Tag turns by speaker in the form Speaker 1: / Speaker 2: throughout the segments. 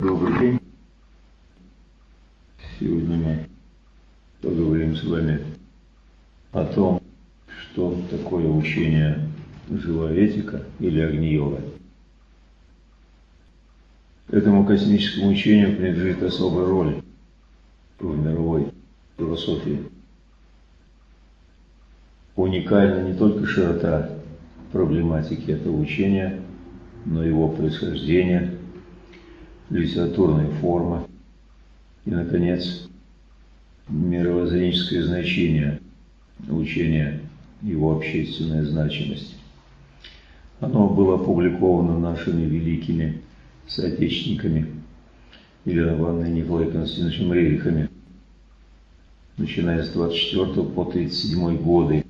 Speaker 1: Добрый день. Сегодня мы поговорим с вами о том, что такое учение живая этика или огни-йога. Этому космическому учению принадлежит особая роль в мировой философии. Уникальна не только широта проблематики этого учения, но его происхождение, литературная форма и, наконец, мировоззренческое значение учения, его общественная значимость. Оно было опубликовано нашими великими соотечественниками Еленой Ивановной Николаем Константиновичем Рерихами, начиная с 24 по 37 годы.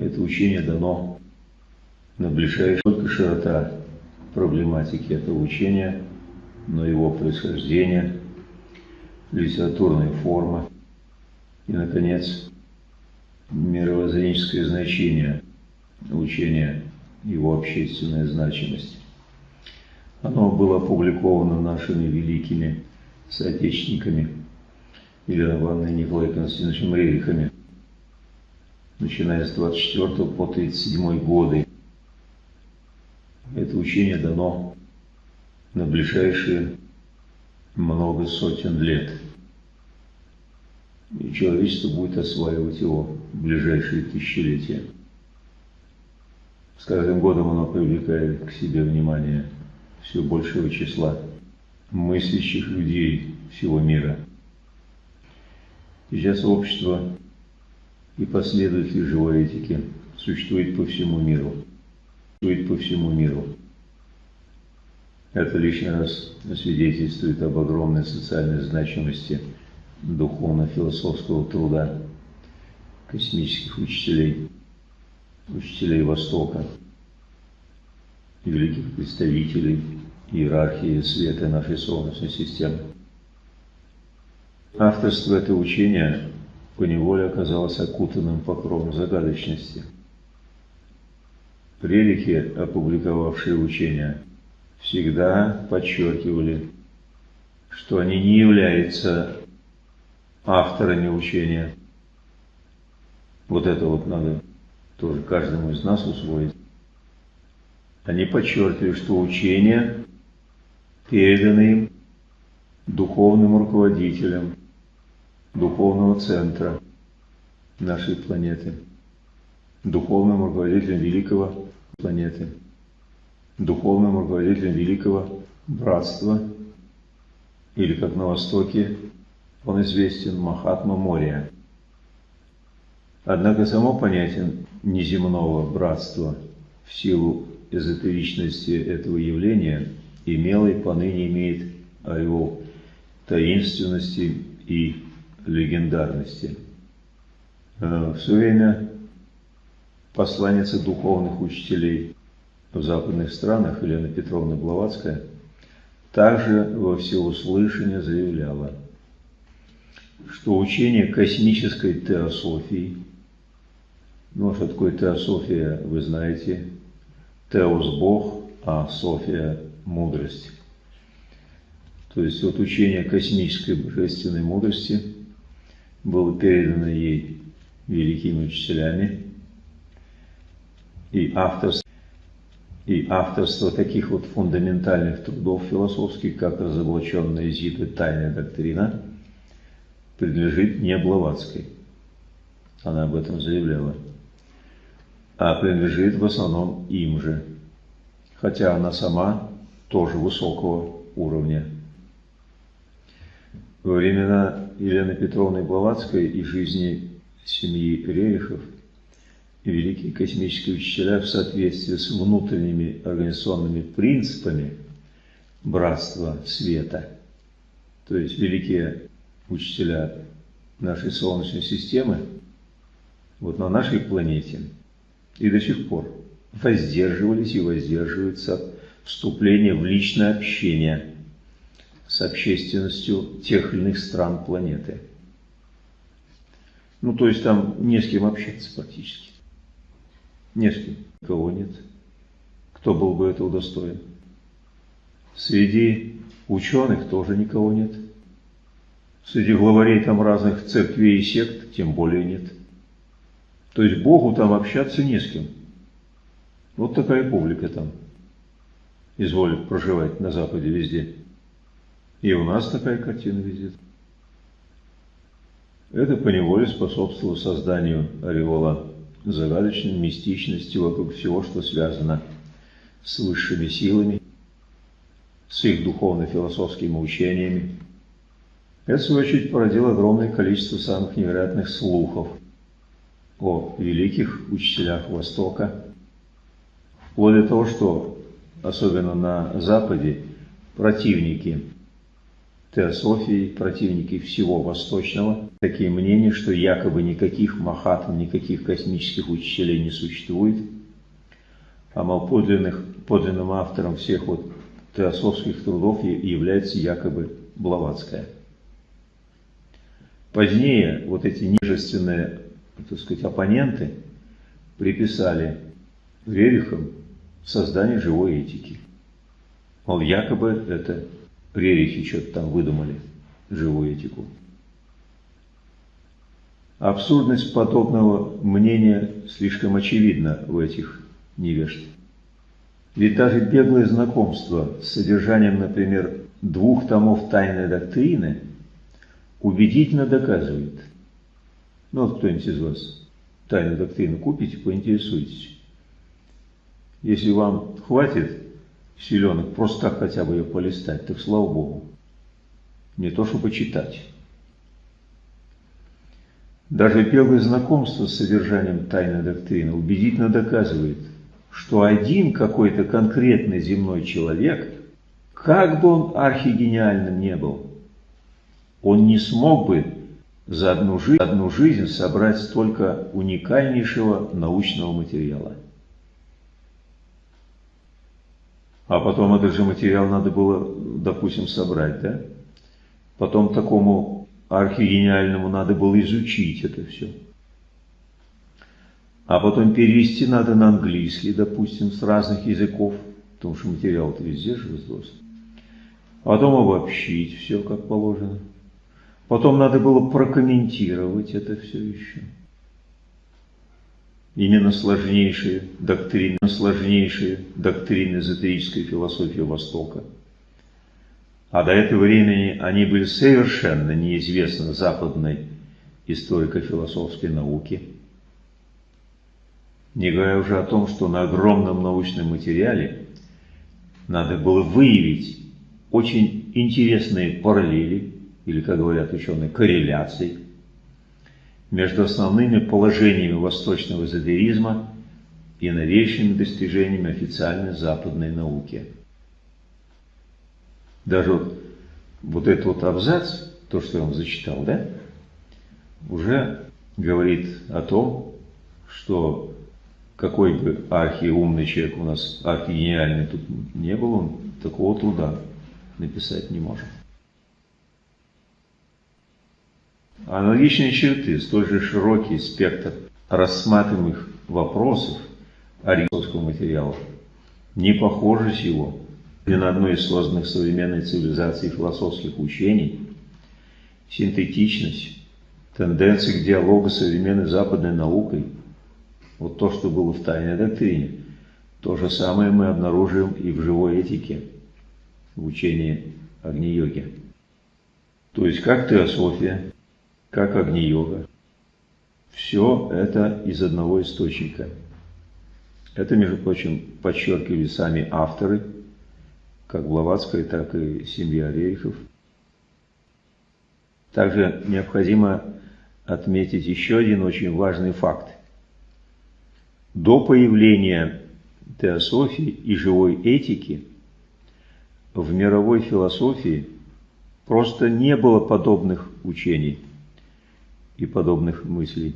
Speaker 1: Это учение дано на только широта проблематики этого учения, но его происхождение, литературная форма и, наконец, мировоззренческое значение учения, его общественная значимость. Оно было опубликовано нашими великими соотечественниками Еленой Ивановной Николаем Константиновичем Рерихами, начиная с 24 по 37 годы. Это учение дано на ближайшие много сотен лет. И человечество будет осваивать его в ближайшие тысячелетия. С каждым годом оно привлекает к себе внимание все большего числа мыслящих людей всего мира. Сейчас общество и последователи живой этики существует по всему миру. Существует по всему миру. Это лишний раз свидетельствует об огромной социальной значимости духовно-философского труда космических учителей, учителей Востока, великих представителей иерархии света нашей Солнечной системы. Авторство этого учения поневоле оказалось окутанным покровом загадочности. Релики, опубликовавшие учения, всегда подчеркивали, что они не являются авторами учения. Вот это вот надо тоже каждому из нас усвоить. Они подчеркивали, что учения переданы им духовным руководителям духовного центра нашей планеты, духовным руководителем великого планеты, духовным руководителем великого братства, или как на Востоке он известен Махатма Мория. Однако само понятие неземного братства в силу эзотеричности этого явления имело и поныне имеет о его таинственности и легендарности. Э, в свое время посланница духовных учителей в западных странах Елена Петровна Блаватская также во всеуслышание заявляла, что учение космической теософии, ну а что такое теософия, вы знаете, теос – Бог, а София – мудрость. То есть вот учение космической божественной мудрости было передано ей великими учителями, и авторство, и авторство таких вот фундаментальных трудов философских, как разоблаченная Зиты «Тайная доктрина», принадлежит не Блаватской. Она об этом заявляла. А принадлежит в основном им же. Хотя она сама тоже высокого уровня. Во времена Елены Петровны Блаватской и жизни семьи Рерихов великие космические учителя в соответствии с внутренними организационными принципами братства света, то есть великие учителя нашей Солнечной системы, вот на нашей планете и до сих пор воздерживались и воздерживаются вступления в личное общение – с общественностью тех или иных стран планеты. Ну, то есть там не с кем общаться практически. Не с кем. Кого нет. Кто был бы этого достоин. Среди ученых тоже никого нет. Среди главарей там разных церквей и сект тем более нет. То есть Богу там общаться не с кем. Вот такая публика там изволит проживать на Западе везде. И у нас такая картина везде. Это поневоле способствовало созданию ореола загадочной мистичности вокруг всего, что связано с высшими силами, с их духовно-философскими учениями. Это, в свою очередь, породило огромное количество самых невероятных слухов о великих учителях Востока, вплоть до того, что, особенно на Западе, противники теософии, противники всего восточного, такие мнения, что якобы никаких махатм, никаких космических учителей не существует, а подлинных, подлинным автором всех вот теософских трудов является якобы Блаватская. Позднее вот эти нижественные, так сказать, оппоненты приписали Рерихам создание живой этики. Мол, якобы это Рерихи что-то там выдумали, живую этику. Абсурдность подобного мнения слишком очевидна в этих невежд. Ведь даже беглое знакомство с содержанием, например, двух томов тайной доктрины убедительно доказывает. Ну вот кто-нибудь из вас тайную доктрину купите, поинтересуйтесь. Если вам хватит силенок просто так хотя бы ее полистать, так слава Богу. Не то, чтобы читать. Даже первое знакомство с содержанием тайной доктрины убедительно доказывает, что один какой-то конкретный земной человек, как бы он архигениальным не был, он не смог бы за одну жизнь, одну жизнь собрать столько уникальнейшего научного материала. А потом этот же материал надо было, допустим, собрать, да? Потом такому архигениальному надо было изучить это все. А потом перевести надо на английский, допустим, с разных языков, потому что материал-то везде же разрослся. Потом обобщить все как положено. Потом надо было прокомментировать это все еще именно сложнейшие доктрины, сложнейшие доктрины эзотерической философии Востока. А до этого времени они были совершенно неизвестны западной историко-философской науке. Не говоря уже о том, что на огромном научном материале надо было выявить очень интересные параллели, или, как говорят ученые, корреляции между основными положениями восточного эзотеризма и новейшими достижениями официальной западной науки. Даже вот, вот этот вот абзац, то, что я вам зачитал, да, уже говорит о том, что какой бы архиумный человек у нас, архигениальный тут не был, он такого труда написать не может. Аналогичные черты, столь же широкий спектр рассматриваемых вопросов аристотельского материала не похожи с его ни на одной из созданных современной цивилизацией философских учений, синтетичность, тенденции к диалогу с современной западной наукой, вот то, что было в тайной доктрине, то же самое мы обнаруживаем и в живой этике, в учении Агни-йоги. То есть как теософия, как Агни-йога. Все это из одного источника. Это, между прочим, подчеркивали сами авторы, как Блаватская, так и семья Рерихов. Также необходимо отметить еще один очень важный факт. До появления теософии и живой этики в мировой философии просто не было подобных учений и подобных мыслей,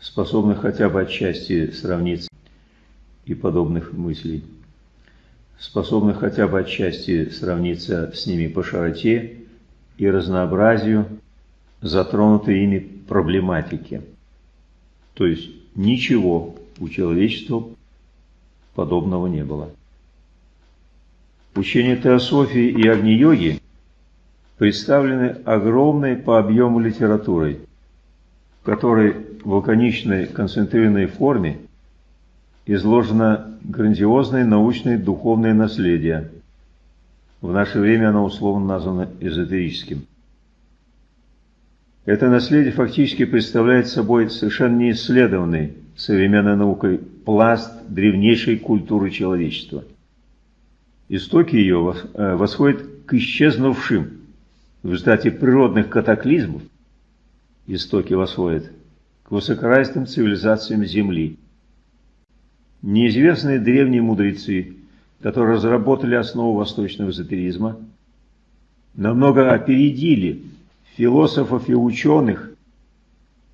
Speaker 1: способных хотя бы отчасти сравниться и подобных мыслей, способных хотя бы отчасти сравниться с ними по широте и разнообразию затронутой ими проблематики. То есть ничего у человечества подобного не было. Учение теософии и агни-йоги представлены огромной по объему литературой, в которой в лаконичной концентрированной форме изложено грандиозное научное и духовное наследие. В наше время оно условно названо эзотерическим. Это наследие фактически представляет собой совершенно неисследованный современной наукой пласт древнейшей культуры человечества. Истоки ее э, восходят к исчезнувшим в результате природных катаклизмов, истоки восходят к высокоразвитым цивилизациям Земли. Неизвестные древние мудрецы, которые разработали основу восточного эзотеризма, намного опередили философов и ученых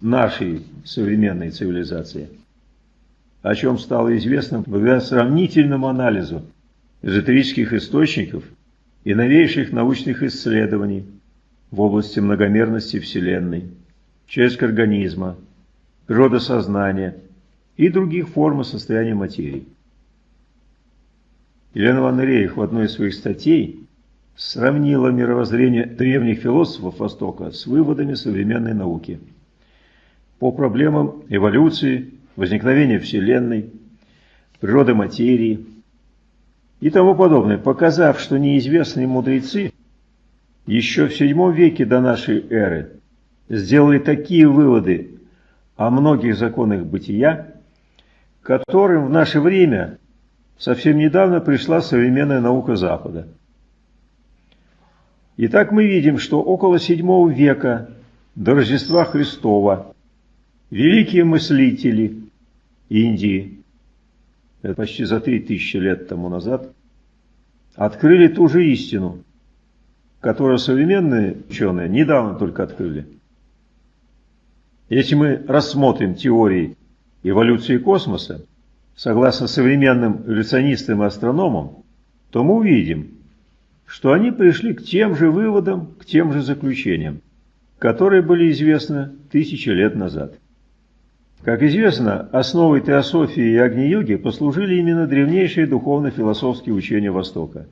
Speaker 1: нашей современной цивилизации, о чем стало известно благодаря сравнительному анализу эзотерических источников и новейших научных исследований в области многомерности Вселенной, человеческого организма, природы сознания и других форм и состояния материи. Елена Ван Рейх в одной из своих статей сравнила мировоззрение древних философов Востока с выводами современной науки по проблемам эволюции, возникновения Вселенной, природы материи и тому подобное, показав, что неизвестные мудрецы еще в VII веке до нашей эры сделали такие выводы о многих законах бытия, которым в наше время совсем недавно пришла современная наука Запада. Итак, мы видим, что около VII века до Рождества Христова великие мыслители Индии, это почти за три тысячи лет тому назад, открыли ту же истину, которую современные ученые недавно только открыли. Если мы рассмотрим теории эволюции космоса, согласно современным эволюционистам и астрономам, то мы увидим, что они пришли к тем же выводам, к тем же заключениям, которые были известны тысячи лет назад. Как известно, основой теософии и агни-йоги послужили именно древнейшие духовно-философские учения Востока,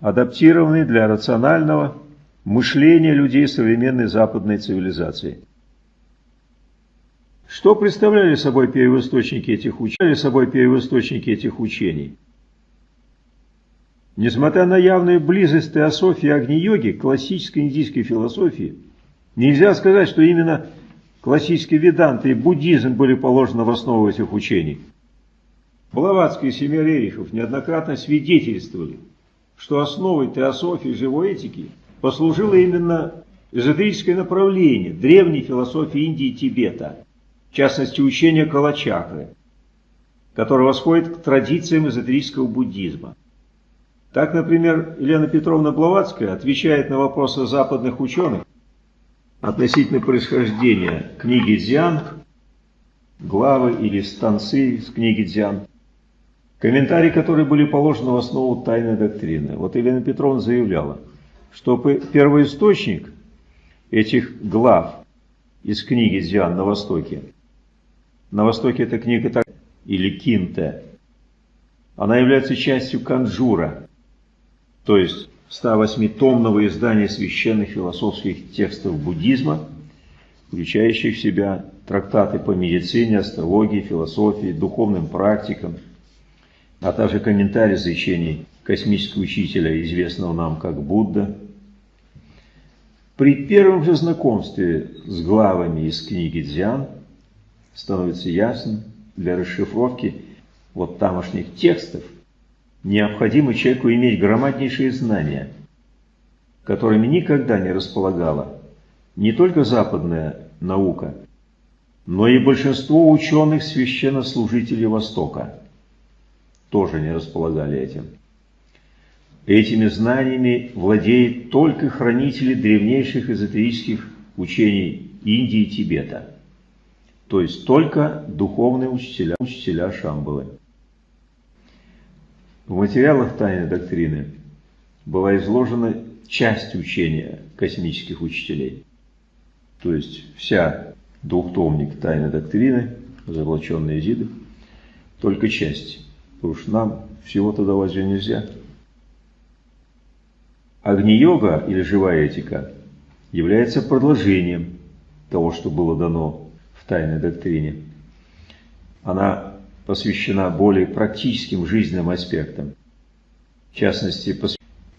Speaker 1: адаптированные для рационального мышления людей современной западной цивилизации. Что представляли собой первоисточники этих учений? собой первоисточники этих учений? Несмотря на явную близость теософии агни-йоги классической индийской философии, нельзя сказать, что именно классические веданты и буддизм были положены в основу этих учений. Блаватский и Семирерихов неоднократно свидетельствовали, что основой теософии живой этики послужило именно эзотерическое направление древней философии Индии и Тибета – в частности учение Калачакры, которое восходит к традициям эзотерического буддизма. Так, например, Елена Петровна Блаватская отвечает на вопросы западных ученых относительно происхождения книги Дзян, главы или станции с книги Дзян, комментарии, которые были положены в основу тайной доктрины. Вот Елена Петровна заявляла, что первоисточник этих глав из книги Дзян на Востоке на Востоке эта книга так или кинте. Она является частью канджура, то есть 108-томного издания священных философских текстов буддизма, включающих в себя трактаты по медицине, астрологии, философии, духовным практикам, а также комментарии изречений космического учителя, известного нам как Будда. При первом же знакомстве с главами из книги Дзян становится ясным для расшифровки вот тамошних текстов, необходимо человеку иметь громаднейшие знания, которыми никогда не располагала не только западная наука, но и большинство ученых священнослужителей Востока тоже не располагали этим. Этими знаниями владеют только хранители древнейших эзотерических учений Индии и Тибета – то есть только духовные учителя, учителя Шамбалы. В материалах тайной доктрины была изложена часть учения космических учителей. То есть вся двухтомник тайной доктрины, заблоченные Изиды, только часть. Потому что нам всего-то давать же нельзя. Агни-йога или живая этика является продолжением того, что было дано тайной доктрине. Она посвящена более практическим жизненным аспектам. В частности,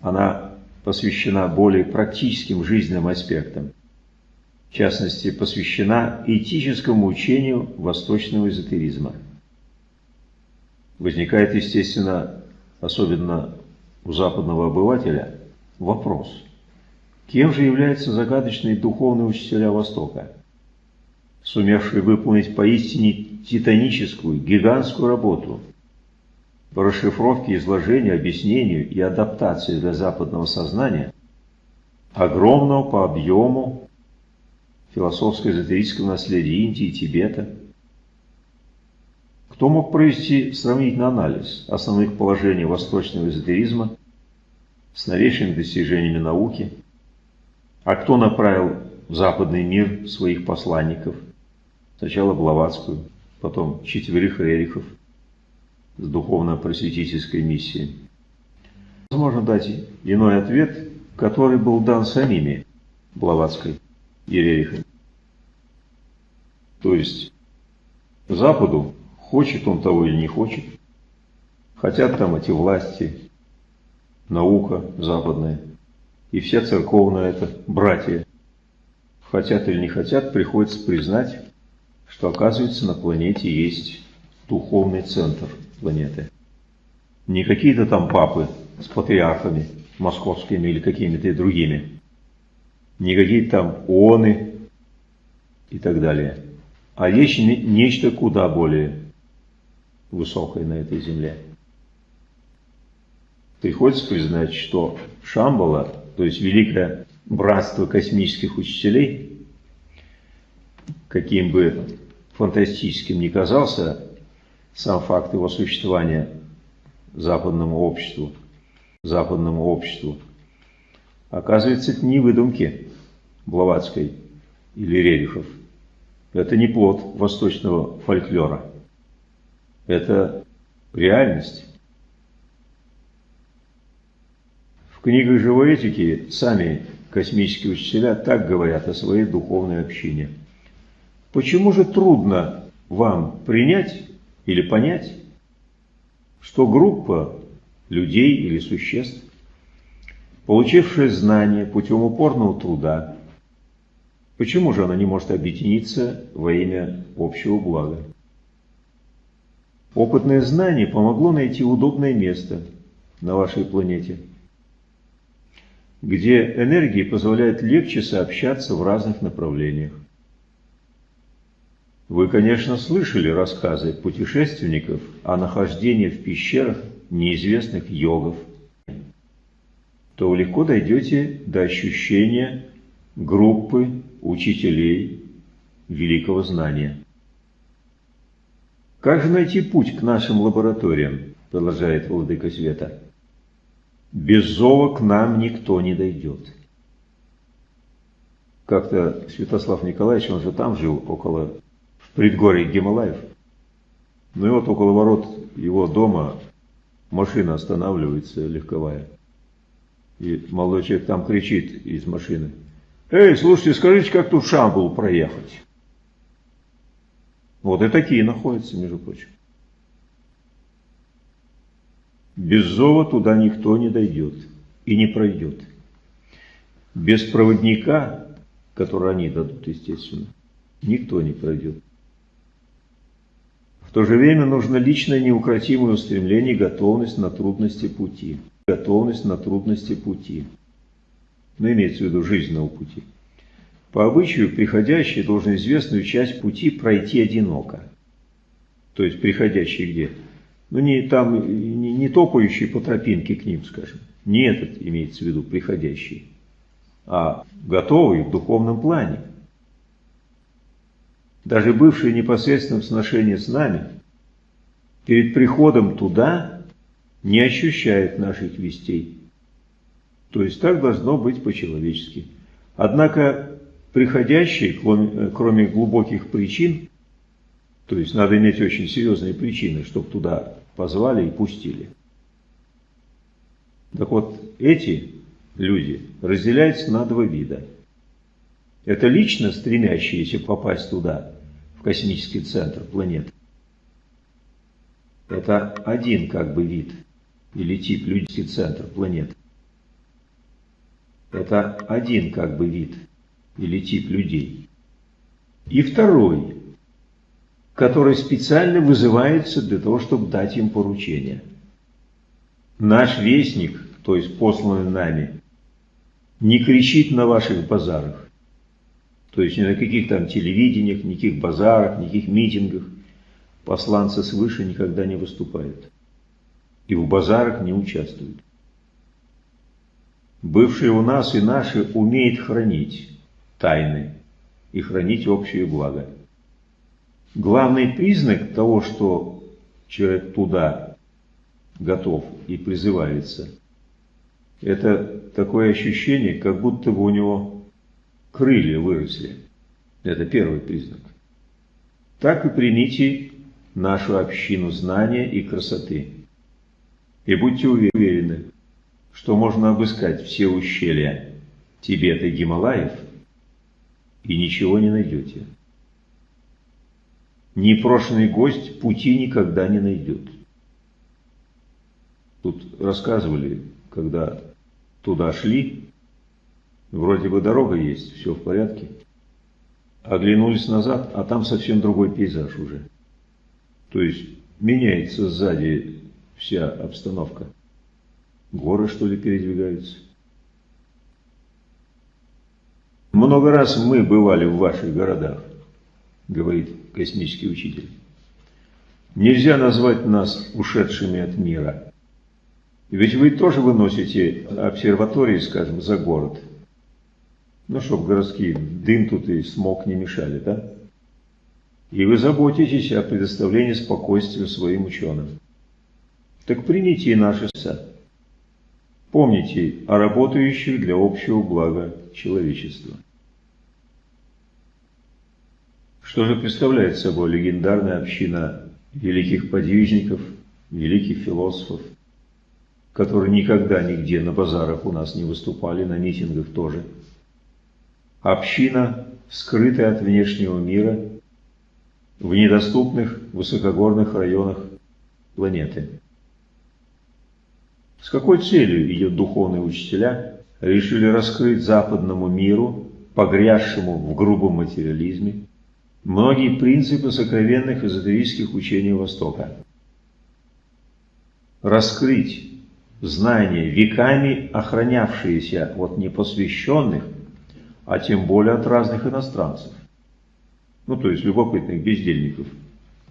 Speaker 1: она посвящена более практическим жизненным аспектам. В частности, посвящена этическому учению восточного эзотеризма. Возникает, естественно, особенно у западного обывателя, вопрос, кем же являются загадочные духовные учителя Востока, сумевшие выполнить поистине титаническую, гигантскую работу по расшифровке, изложению, объяснению и адаптации для западного сознания огромного по объему философско-эзотерического наследия Индии и Тибета. Кто мог провести сравнительный анализ основных положений восточного эзотеризма с новейшими достижениями науки? А кто направил в западный мир своих посланников? Сначала Блаватскую, потом четверых Рерихов с духовно-просветительской миссией. Возможно дать иной ответ, который был дан самими Блаватской и Рерихами. То есть Западу, хочет он того или не хочет, хотят там эти власти, наука западная, и вся церковная это братья, хотят или не хотят, приходится признать, что оказывается на планете есть духовный центр планеты. Не какие-то там папы с патриархами московскими или какими-то другими. Не какие-то там ООНы и так далее. А есть нечто куда более высокое на этой земле. Приходится признать, что Шамбала, то есть великое братство космических учителей, каким бы фантастическим ни казался сам факт его существования западному обществу, западному обществу, оказывается, это не выдумки Блаватской или Рерихов. Это не плод восточного фольклора. Это реальность. В книгах живой этики сами космические учителя так говорят о своей духовной общине – Почему же трудно вам принять или понять, что группа людей или существ, получившая знания путем упорного труда, почему же она не может объединиться во имя общего блага? Опытное знание помогло найти удобное место на вашей планете, где энергии позволяют легче сообщаться в разных направлениях. Вы, конечно, слышали рассказы путешественников о нахождении в пещерах неизвестных йогов, то легко дойдете до ощущения группы учителей великого знания. Как же найти путь к нашим лабораториям, продолжает Владыка Света. Без зова к нам никто не дойдет. Как-то Святослав Николаевич, он же там жил, около предгорье Гималаев. Ну и вот около ворот его дома машина останавливается легковая. И молодой человек там кричит из машины. «Эй, слушайте, скажите, как тут в Шамбул проехать?» Вот и такие находятся, между прочим. Без зова туда никто не дойдет и не пройдет. Без проводника, который они дадут, естественно, никто не пройдет то же время нужно личное неукротимое устремление и готовность на трудности пути. Готовность на трудности пути. Но имеется в виду жизненного пути. По обычаю, приходящий должен известную часть пути пройти одиноко. То есть, приходящий где? Ну, не там, не, не топающий по тропинке к ним, скажем. Не этот имеется в виду приходящий, а готовый в духовном плане даже бывшие в сношении с нами, перед приходом туда не ощущают наших вестей. То есть так должно быть по-человечески. Однако приходящие, кроме, кроме глубоких причин, то есть надо иметь очень серьезные причины, чтобы туда позвали и пустили. Так вот, эти люди, разделяется на два вида. Это лично стремящиеся попасть туда, космический центр планеты. Это один как бы вид или тип людский центр планеты. Это один как бы вид или тип людей. И второй, который специально вызывается для того, чтобы дать им поручение. Наш вестник, то есть посланный нами, не кричит на ваших базарах. То есть ни на каких там телевидениях, никаких базарах, никаких митингах. Посланцы свыше никогда не выступают. И в базарах не участвуют. Бывшие у нас и наши умеют хранить тайны и хранить общее благо. Главный признак того, что человек туда готов и призывается – это такое ощущение, как будто бы у него крылья выросли. Это первый признак. Так и примите нашу общину знания и красоты. И будьте уверены, что можно обыскать все ущелья Тибета и Гималаев, и ничего не найдете. Непрошенный гость пути никогда не найдет. Тут рассказывали, когда туда шли, вроде бы дорога есть, все в порядке. Оглянулись назад, а там совсем другой пейзаж уже. То есть меняется сзади вся обстановка. Горы, что ли, передвигаются. Много раз мы бывали в ваших городах, говорит космический учитель. Нельзя назвать нас ушедшими от мира. Ведь вы тоже выносите обсерватории, скажем, за город. Ну, чтобы городские дым тут и смог не мешали, да? И вы заботитесь о предоставлении спокойствия своим ученым. Так примите и наши са. Помните о работающих для общего блага человечества. Что же представляет собой легендарная община великих подвижников, великих философов, которые никогда нигде на базарах у нас не выступали, на митингах тоже. Община, скрытая от внешнего мира, в недоступных высокогорных районах планеты. С какой целью ее духовные учителя решили раскрыть западному миру, погрязшему в грубом материализме, многие принципы сокровенных эзотерических учений Востока? Раскрыть знания, веками охранявшиеся от непосвященных, а тем более от разных иностранцев. Ну, то есть любопытных бездельников.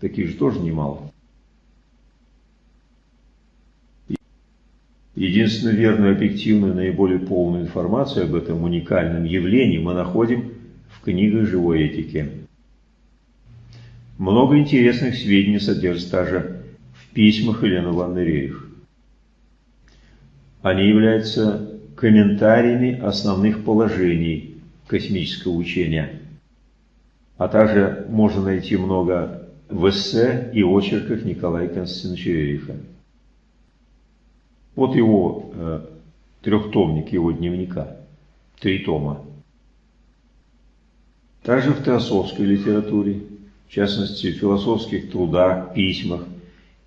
Speaker 1: Таких же тоже немало. Единственную верную, объективную, наиболее полную информацию об этом уникальном явлении мы находим в книгах живой этики. Много интересных сведений содержится также в письмах Елены Ивановны. Они являются комментариями основных положений космического учения. А также можно найти много в эссе и очерках Николая Константиновича Эриха. Вот его э, трехтомник его дневника, три тома. Также в теософской литературе, в частности в философских трудах, письмах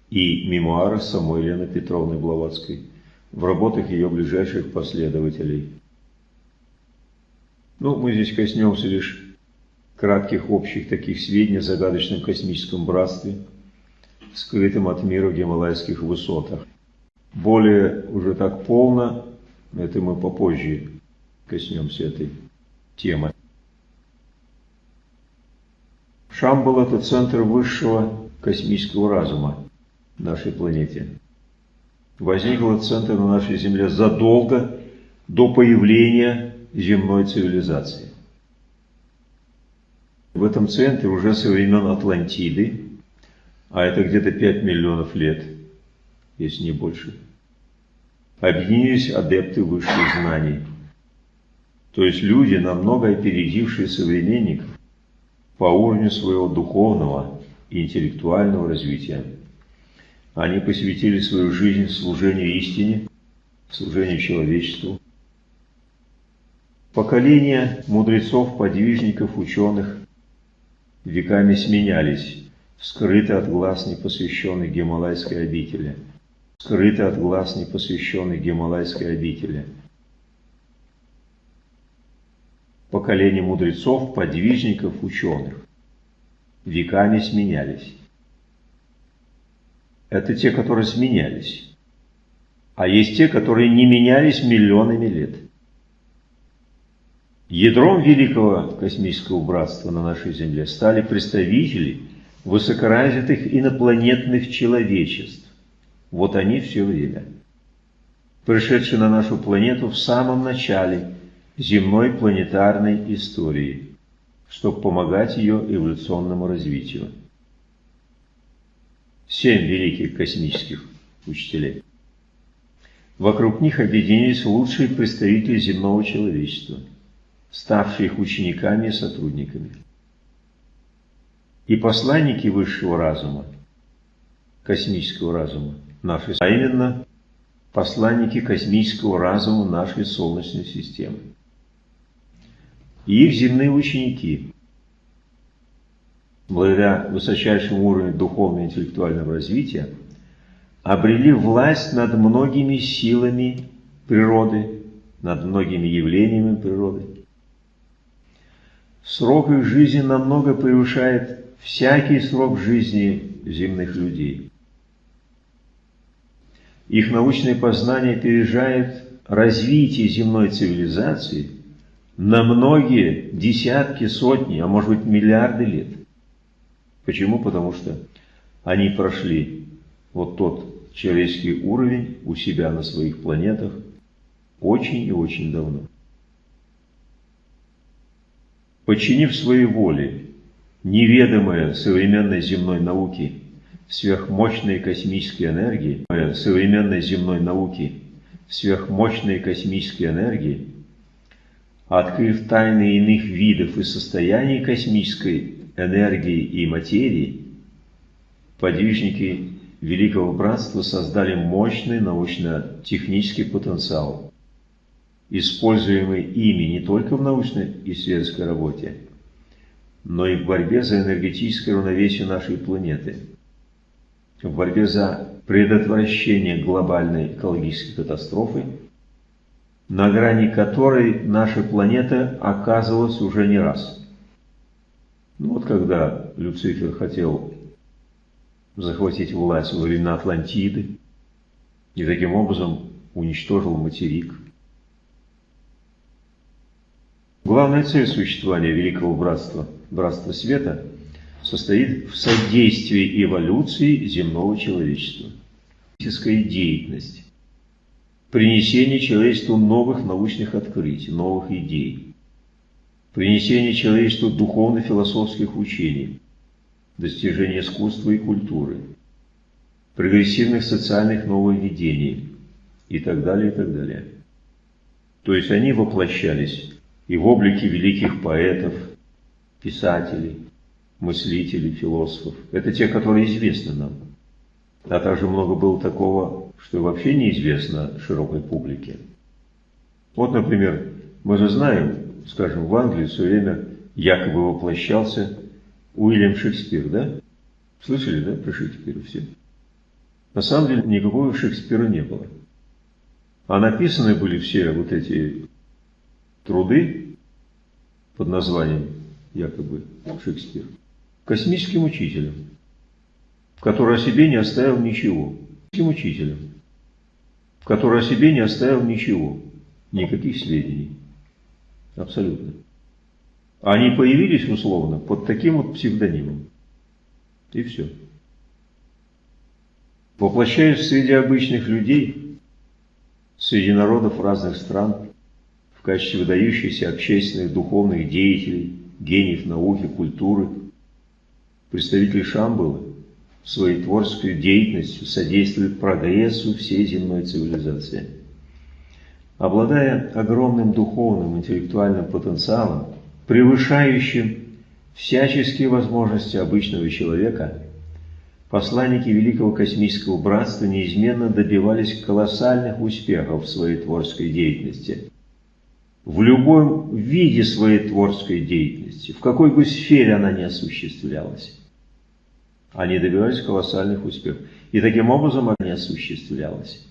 Speaker 1: и мемуарах самой Елены Петровны Блаватской – в работах ее ближайших последователей. Ну, мы здесь коснемся лишь кратких общих таких сведений о загадочном космическом братстве, скрытом от мира в гималайских высотах. Более уже так полно, это мы попозже коснемся этой темы. Шамбал – это центр высшего космического разума нашей планете возникла центр на нашей Земле задолго до появления земной цивилизации. В этом центре уже со времен Атлантиды, а это где-то 5 миллионов лет, если не больше, объединились адепты высших знаний. То есть люди, намного опередившие современников по уровню своего духовного и интеллектуального развития. Они посвятили свою жизнь служению истине, служению человечеству, Поколения мудрецов, подвижников, ученых веками сменялись, скрыто от глаз непосвященных Гималайской обители, скрыто от глаз непосвященных Гималайской обители. Поколения мудрецов, подвижников, ученых веками сменялись. Это те, которые сменялись. А есть те, которые не менялись миллионами лет. Ядром великого космического братства на нашей Земле стали представители высокоразвитых инопланетных человечеств. Вот они все время. Пришедшие на нашу планету в самом начале земной планетарной истории, чтобы помогать ее эволюционному развитию. Семь великих космических учителей. Вокруг них объединились лучшие представители земного человечества – ставшие их учениками и сотрудниками. И посланники высшего разума, космического разума нашей, а именно посланники космического разума нашей Солнечной системы. И их земные ученики, благодаря высочайшему уровню духовного и интеллектуального развития, обрели власть над многими силами природы, над многими явлениями природы, Срок их жизни намного превышает всякий срок жизни земных людей. Их научное познание опережает развитие земной цивилизации на многие десятки, сотни, а может быть миллиарды лет. Почему? Потому что они прошли вот тот человеческий уровень у себя на своих планетах очень и очень давно подчинив своей воле неведомое современной земной науки сверхмощные космические энергии, современной земной науки сверхмощные космические энергии, открыв тайны иных видов и состояний космической энергии и материи, подвижники Великого Братства создали мощный научно-технический потенциал, используемый ими не только в научной и исследовательской работе, но и в борьбе за энергетическое равновесие нашей планеты, в борьбе за предотвращение глобальной экологической катастрофы, на грани которой наша планета оказывалась уже не раз. Ну вот когда Люцифер хотел захватить власть во времена Атлантиды и таким образом уничтожил материк – Главная цель существования Великого Братства, Братства Света, состоит в содействии эволюции земного человечества. Физическая деятельность, принесение человечеству новых научных открытий, новых идей, принесение человечеству духовно-философских учений, достижение искусства и культуры, прогрессивных социальных нововведений и так далее, и так далее. То есть они воплощались и в облике великих поэтов, писателей, мыслителей, философов. Это те, которые известны нам. А также много было такого, что вообще неизвестно широкой публике. Вот, например, мы же знаем, скажем, в Англии все время якобы воплощался Уильям Шекспир, да? Слышали, да, про Шекспира все? На самом деле никакого Шекспира не было. А написаны были все вот эти труды под названием якобы Шекспир космическим учителем, который о себе не оставил ничего. Космическим учителем, который о себе не оставил ничего, никаких сведений. Абсолютно. Они появились условно под таким вот псевдонимом. И все. Воплощаясь среди обычных людей, среди народов разных стран, качестве выдающихся общественных духовных деятелей, гениев науки, культуры. Представители Шамбалы своей творческой деятельностью содействуют прогрессу всей земной цивилизации. Обладая огромным духовным интеллектуальным потенциалом, превышающим всяческие возможности обычного человека, посланники Великого Космического Братства неизменно добивались колоссальных успехов в своей творческой деятельности – в любом виде своей творческой деятельности, в какой бы сфере она ни осуществлялась. Они добивались колоссальных успехов. И таким образом они осуществлялась.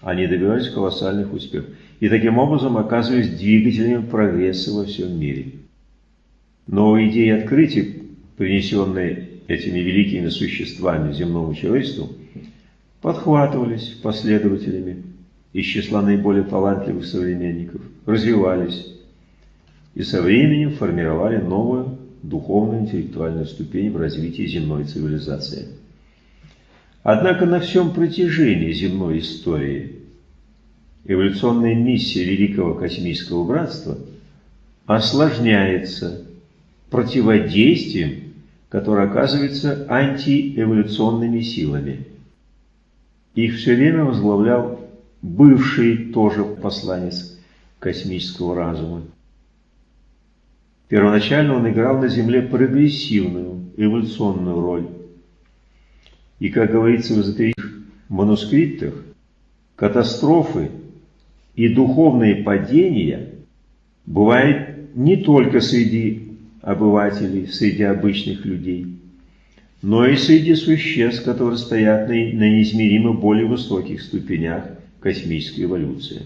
Speaker 1: Они добивались колоссальных успехов. И таким образом оказывались двигателями прогресса во всем мире. Новые идеи открытий, принесенные этими великими существами земному человечеству, подхватывались последователями из числа наиболее талантливых современников, развивались и со временем формировали новую духовную интеллектуальную ступень в развитии земной цивилизации. Однако на всем протяжении земной истории эволюционная миссия Великого Космического Братства осложняется противодействием, которое оказывается антиэволюционными силами. Их все время возглавлял бывший тоже посланец космического разума. Первоначально он играл на Земле прогрессивную, эволюционную роль. И, как говорится в эзотерических манускриптах, катастрофы и духовные падения бывают не только среди обывателей, среди обычных людей, но и среди существ, которые стоят на неизмеримо более высоких ступенях космической эволюции.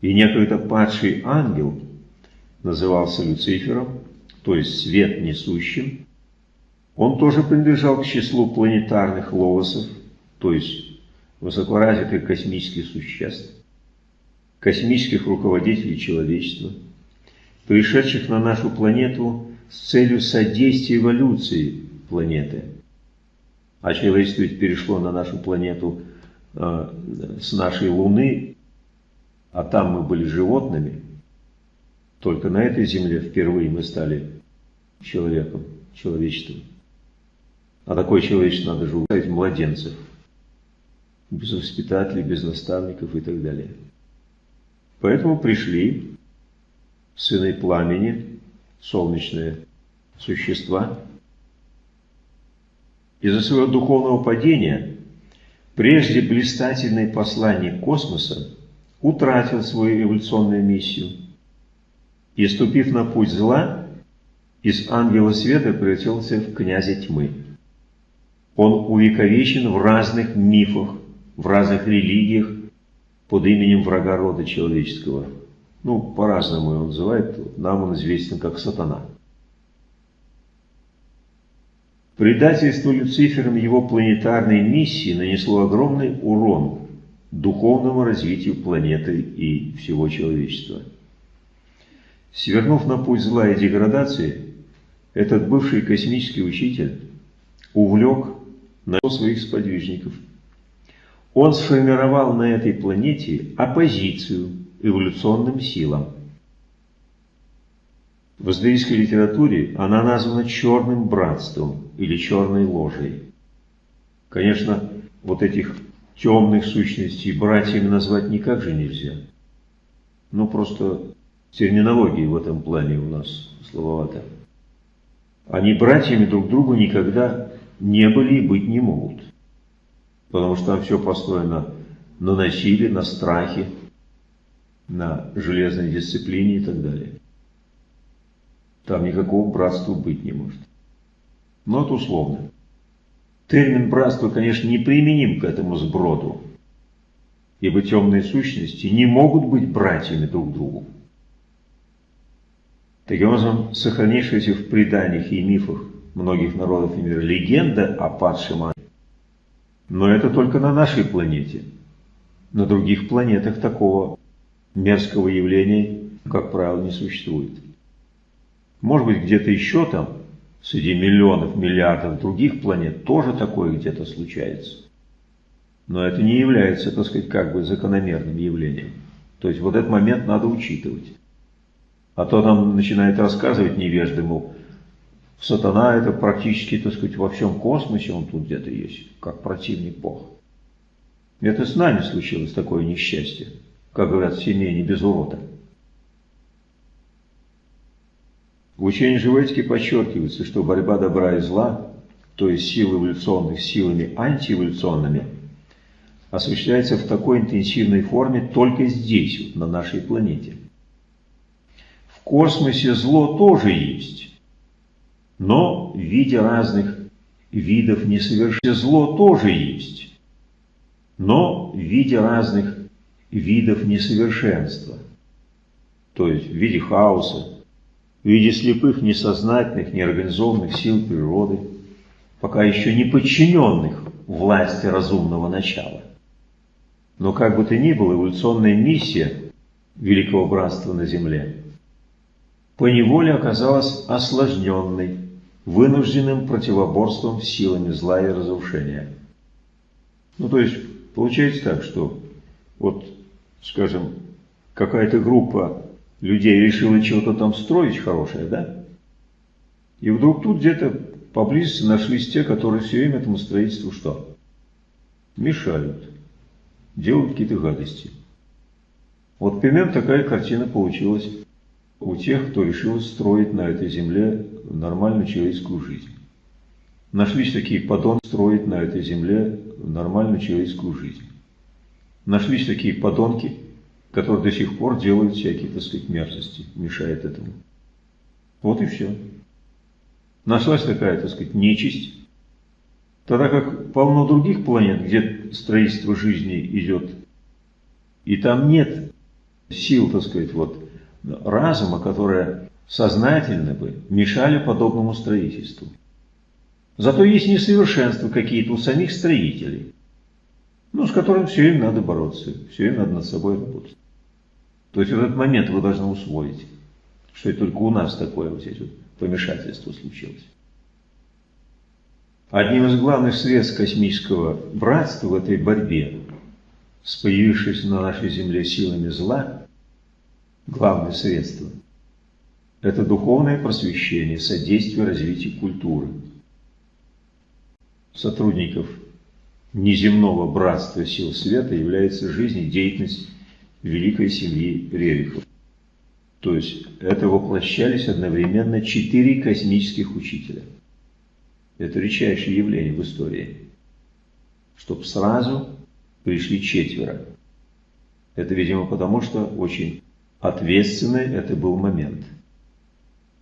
Speaker 1: И некогда падший ангел назывался Люцифером, то есть свет несущим. Он тоже принадлежал к числу планетарных логосов, то есть высокоразвитых космических существ, космических руководителей человечества, пришедших на нашу планету с целью содействия эволюции планеты. А человечество ведь перешло на нашу планету с нашей Луны, а там мы были животными. Только на этой земле впервые мы стали человеком, человечеством. А такое человечество надо же уставить младенцев, без воспитателей, без наставников и так далее. Поэтому пришли сыны пламени, солнечные существа. Из-за своего духовного падения прежде блистательный посланник космоса утратил свою эволюционную миссию и, ступив на путь зла, из ангела света превратился в князя тьмы. Он увековечен в разных мифах, в разных религиях под именем врага рода человеческого. Ну, по-разному его называют, нам он известен как сатана. Предательство Люцифером его планетарной миссии нанесло огромный урон духовному развитию планеты и всего человечества. Свернув на путь зла и деградации, этот бывший космический учитель увлек на своих сподвижников. Он сформировал на этой планете оппозицию эволюционным силам. В эзотерической литературе она названа черным братством или черной ложей. Конечно, вот этих темных сущностей братьями назвать никак же нельзя. Ну, просто терминологии в этом плане у нас слововато. Они братьями друг другу никогда не были и быть не могут. Потому что там все построено на насилии, на страхе, на железной дисциплине и так далее. Там никакого братства быть не может. Но это условно. Термин братства, конечно, не применим к этому сброду, ибо темные сущности не могут быть братьями друг другу. Таким образом, сохранившаяся в преданиях и мифах многих народов и мира легенда о падшем ангеле. Но это только на нашей планете. На других планетах такого мерзкого явления, как правило, не существует. Может быть, где-то еще там, среди миллионов, миллиардов других планет, тоже такое где-то случается. Но это не является, так сказать, как бы закономерным явлением. То есть вот этот момент надо учитывать. А то нам начинает рассказывать невежды, мол, сатана это практически, так сказать, во всем космосе, он тут где-то есть, как противник Бога. Это с нами случилось такое несчастье, как говорят, в семье не без урода. В учении Живоцки подчеркивается, что борьба добра и зла, то есть силы эволюционных силами антиэволюционными, осуществляется в такой интенсивной форме только здесь, вот, на нашей планете. В космосе зло тоже есть, но в виде разных видов несовершенства. Зло тоже есть, но в виде разных видов несовершенства, то есть в виде хаоса, в виде слепых, несознательных, неорганизованных сил природы, пока еще не подчиненных власти разумного начала. Но как бы то ни было, эволюционная миссия Великого Братства на Земле поневоле оказалась осложненной, вынужденным противоборством силами зла и разрушения. Ну, то есть, получается так, что вот, скажем, какая-то группа людей решила чего-то там строить хорошее, да? И вдруг тут где-то поблизости нашлись те, которые все время этому строительству что? Мешают, делают какие-то гадости. Вот примерно такая картина получилась у тех, кто решил строить на этой земле нормальную человеческую жизнь. Нашлись такие подонки строить на этой земле нормальную человеческую жизнь. Нашлись такие подонки, которые до сих пор делают всякие, так сказать, мерзости, мешает этому. Вот и все. Нашлась такая, так сказать, нечисть. Тогда как полно других планет, где строительство жизни идет, и там нет сил, так сказать, вот, разума, которые сознательно бы мешали подобному строительству. Зато есть несовершенства какие-то у самих строителей, ну, с которым все время надо бороться, все время надо над собой работать. То есть в этот момент вы должны усвоить, что это только у нас такое вот здесь вот помешательство случилось. Одним из главных средств космического братства в этой борьбе с появившимися на нашей Земле силами зла, главное средство – это духовное просвещение, содействие развитию культуры. Сотрудников неземного братства сил света является жизнедеятельность великой семьи Рерихов. То есть это воплощались одновременно четыре космических учителя. Это редчайшее явление в истории. Чтоб сразу пришли четверо. Это, видимо, потому что очень ответственный это был момент.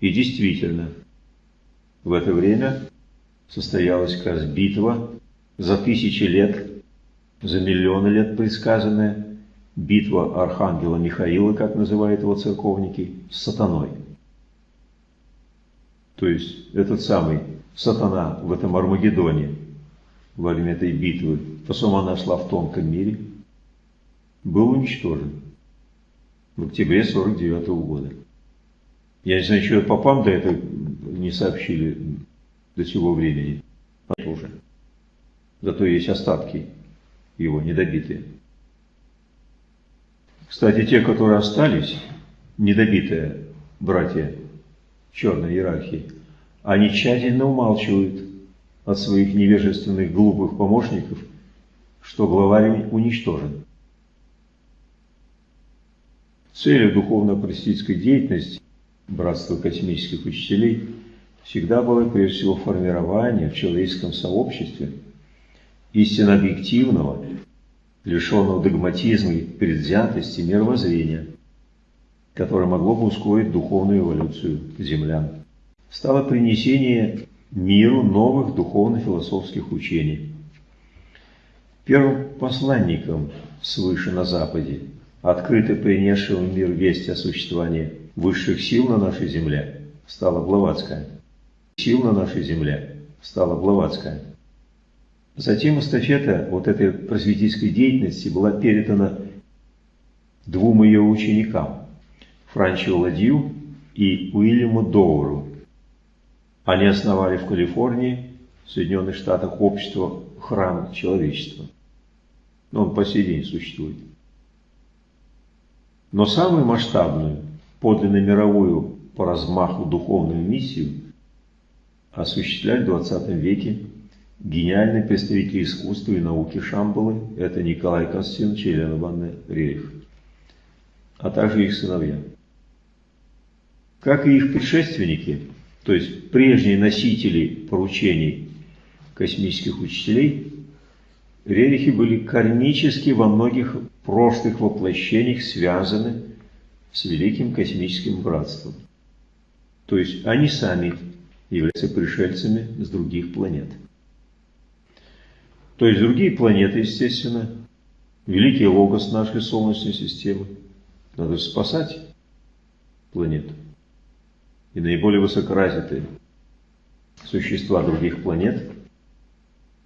Speaker 1: И действительно, в это время состоялась как раз битва за тысячи лет, за миллионы лет предсказанная, битва архангела Михаила, как называют его церковники, с сатаной. То есть этот самый сатана в этом Армагеддоне во время этой битвы, по сумма она шла в тонком мире, был уничтожен в октябре 49 -го года. Я не знаю, что попам до этого не сообщили до сего времени. Тоже. Зато есть остатки его недобитые. Кстати, те, которые остались, недобитые братья черной иерархии, они тщательно умалчивают от своих невежественных глупых помощников, что главарь уничтожен. Целью духовно-просветительской деятельности Братства космических учителей всегда было прежде всего формирование в человеческом сообществе истинно объективного лишенного догматизма и предвзятости мировоззрения, которое могло бы ускорить духовную эволюцию землян, стало принесение миру новых духовно-философских учений. Первым посланником свыше на Западе, открыто принесшим в мир весть о существовании высших сил на нашей земле, стала Блаватская. Сил на нашей земле стала Блаватская. Затем эстафета вот этой просветительской деятельности была передана двум ее ученикам, Франчу Ладью и Уильяму Доуру. Они основали в Калифорнии, в Соединенных Штатах, общество «Храм человечества». Но он по сей день существует. Но самую масштабную, подлинно мировую по размаху духовную миссию осуществляли в 20 веке Гениальный представитель искусства и науки Шамбалы – это Николай Константинович и Елена Ивановна Рерих, а также их сыновья. Как и их предшественники, то есть прежние носители поручений космических учителей, рерихи были кармически во многих прошлых воплощениях связаны с великим космическим братством. То есть они сами являются пришельцами с других планет. То есть другие планеты, естественно, великий логос нашей Солнечной системы. Надо спасать планету. И наиболее высокоразвитые существа других планет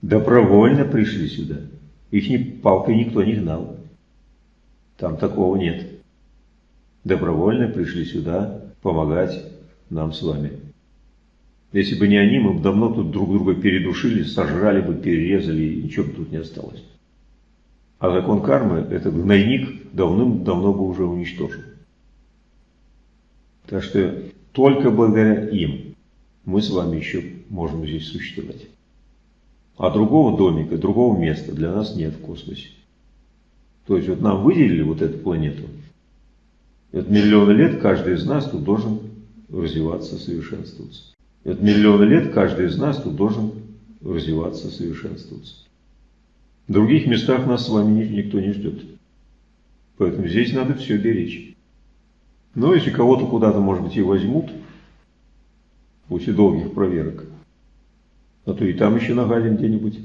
Speaker 1: добровольно пришли сюда. Их ни, палкой никто не гнал. Там такого нет. Добровольно пришли сюда помогать нам с вами. Если бы не они, мы бы давно тут друг друга передушили, сожрали бы, перерезали, и ничего бы тут не осталось. А закон кармы этот гнойник давным-давно бы уже уничтожил. Так что только благодаря им мы с вами еще можем здесь существовать. А другого домика, другого места для нас нет в космосе. То есть вот нам выделили вот эту планету. Это миллионы лет каждый из нас тут должен развиваться, совершенствоваться. Это миллионы лет каждый из нас тут должен развиваться, совершенствоваться. В других местах нас с вами никто не ждет. Поэтому здесь надо все беречь. Но если кого-то куда-то, может быть, и возьмут, после долгих проверок, а то и там еще нагадим где-нибудь.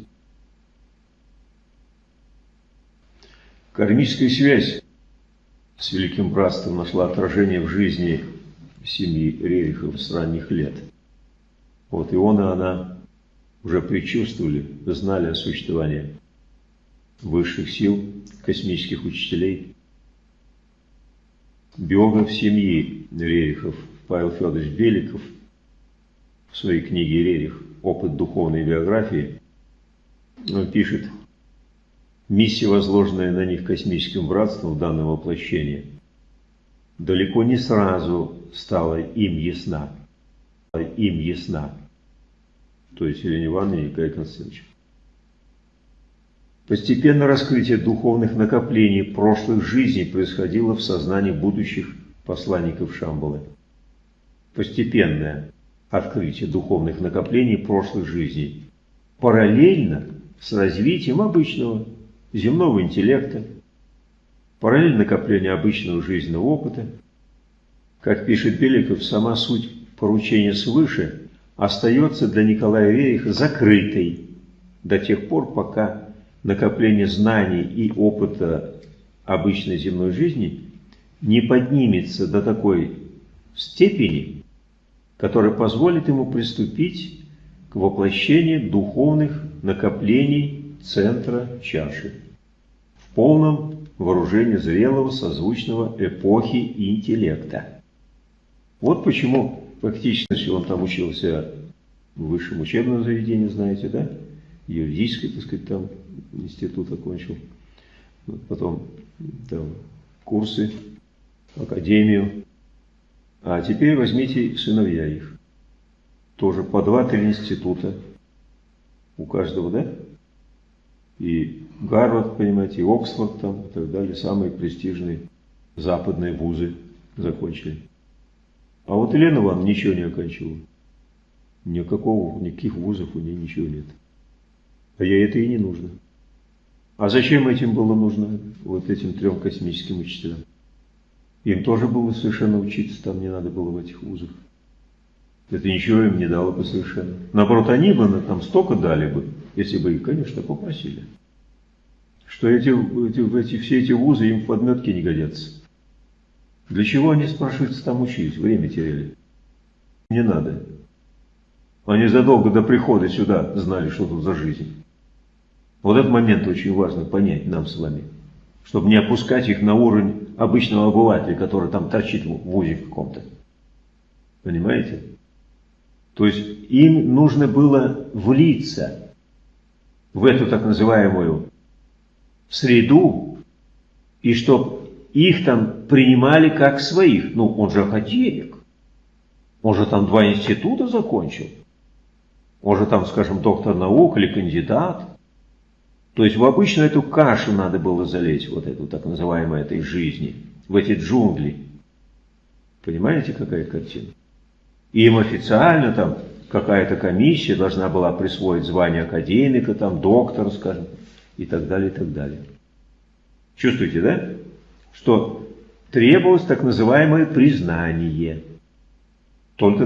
Speaker 1: Кармическая связь с Великим Братством нашла отражение в жизни семьи Рерихов с ранних лет. Вот и он и она уже предчувствовали, знали о существовании высших сил, космических учителей, биограф семьи Рерихов Павел Федорович Беликов в своей книге «Рерих. Опыт духовной биографии» пишет «Миссия, возложенная на них космическим братством в данном воплощении, далеко не сразу стала им ясна. Им ясна. То есть Елене Ивановне и Николай Константинович. Постепенно раскрытие духовных накоплений прошлых жизней происходило в сознании будущих посланников Шамбалы. Постепенное открытие духовных накоплений прошлых жизней параллельно с развитием обычного земного интеллекта, параллельно накоплению обычного жизненного опыта. Как пишет Беликов, сама суть поручения свыше остается для Николая Вериха закрытой до тех пор, пока накопление знаний и опыта обычной земной жизни не поднимется до такой степени, которая позволит ему приступить к воплощению духовных накоплений центра чаши в полном вооружении зрелого созвучного эпохи интеллекта. Вот почему фактически он там учился в высшем учебном заведении, знаете, да? Юридический, так сказать, там институт окончил. Потом там, курсы, академию. А теперь возьмите сыновья их. Тоже по два-три института у каждого, да? И Гарвард, понимаете, и Оксфорд там и так далее, самые престижные западные вузы закончили. А вот Елена вам ничего не оканчивала. Никакого, никаких вузов у нее ничего нет. А ей это и не нужно. А зачем этим было нужно, вот этим трем космическим учителям? Им тоже было совершенно учиться, там не надо было в этих вузах. Это ничего им не дало бы совершенно. Наоборот, они бы там столько дали бы, если бы их, конечно, попросили. Что эти, эти, эти, все эти вузы им в подметке не годятся. Для чего они, спрашивается, там учились, время теряли? Не надо. Они задолго до прихода сюда знали, что тут за жизнь. Вот этот момент очень важно понять нам с вами, чтобы не опускать их на уровень обычного обывателя, который там торчит в ВУЗе каком-то. Понимаете? То есть им нужно было влиться в эту так называемую среду, и чтобы их там принимали как своих. Ну, он же академик. Же там два института закончил. Он же там, скажем, доктор наук или кандидат. То есть в обычную эту кашу надо было залезть, вот эту так называемую этой жизни, в эти джунгли. Понимаете, какая картина? Им официально там какая-то комиссия должна была присвоить звание академика, там доктора, скажем, и так далее, и так далее. Чувствуете, да? Что требовалось так называемое признание. Только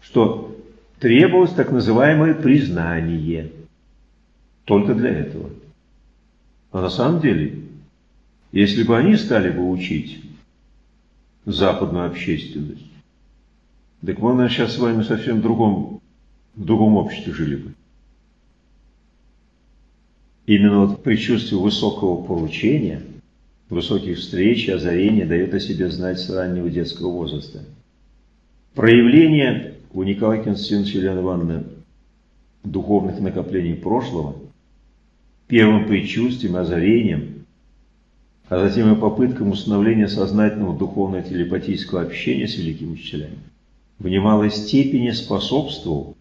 Speaker 1: что требовалось так называемое признание. Только для этого. А на самом деле, если бы они стали бы учить западную общественность, так мы, наверное, сейчас с вами совсем в другом, в другом обществе жили бы. Именно вот предчувствие высокого поручения, высоких встреч и озарения дает о себе знать с раннего детского возраста. Проявление у Николая Константиновича Елены Ивановны духовных накоплений прошлого, первым предчувствием, озарением, а затем и попыткам установления сознательного духовно-телепатического общения с великими учителями, в немалой степени способствовал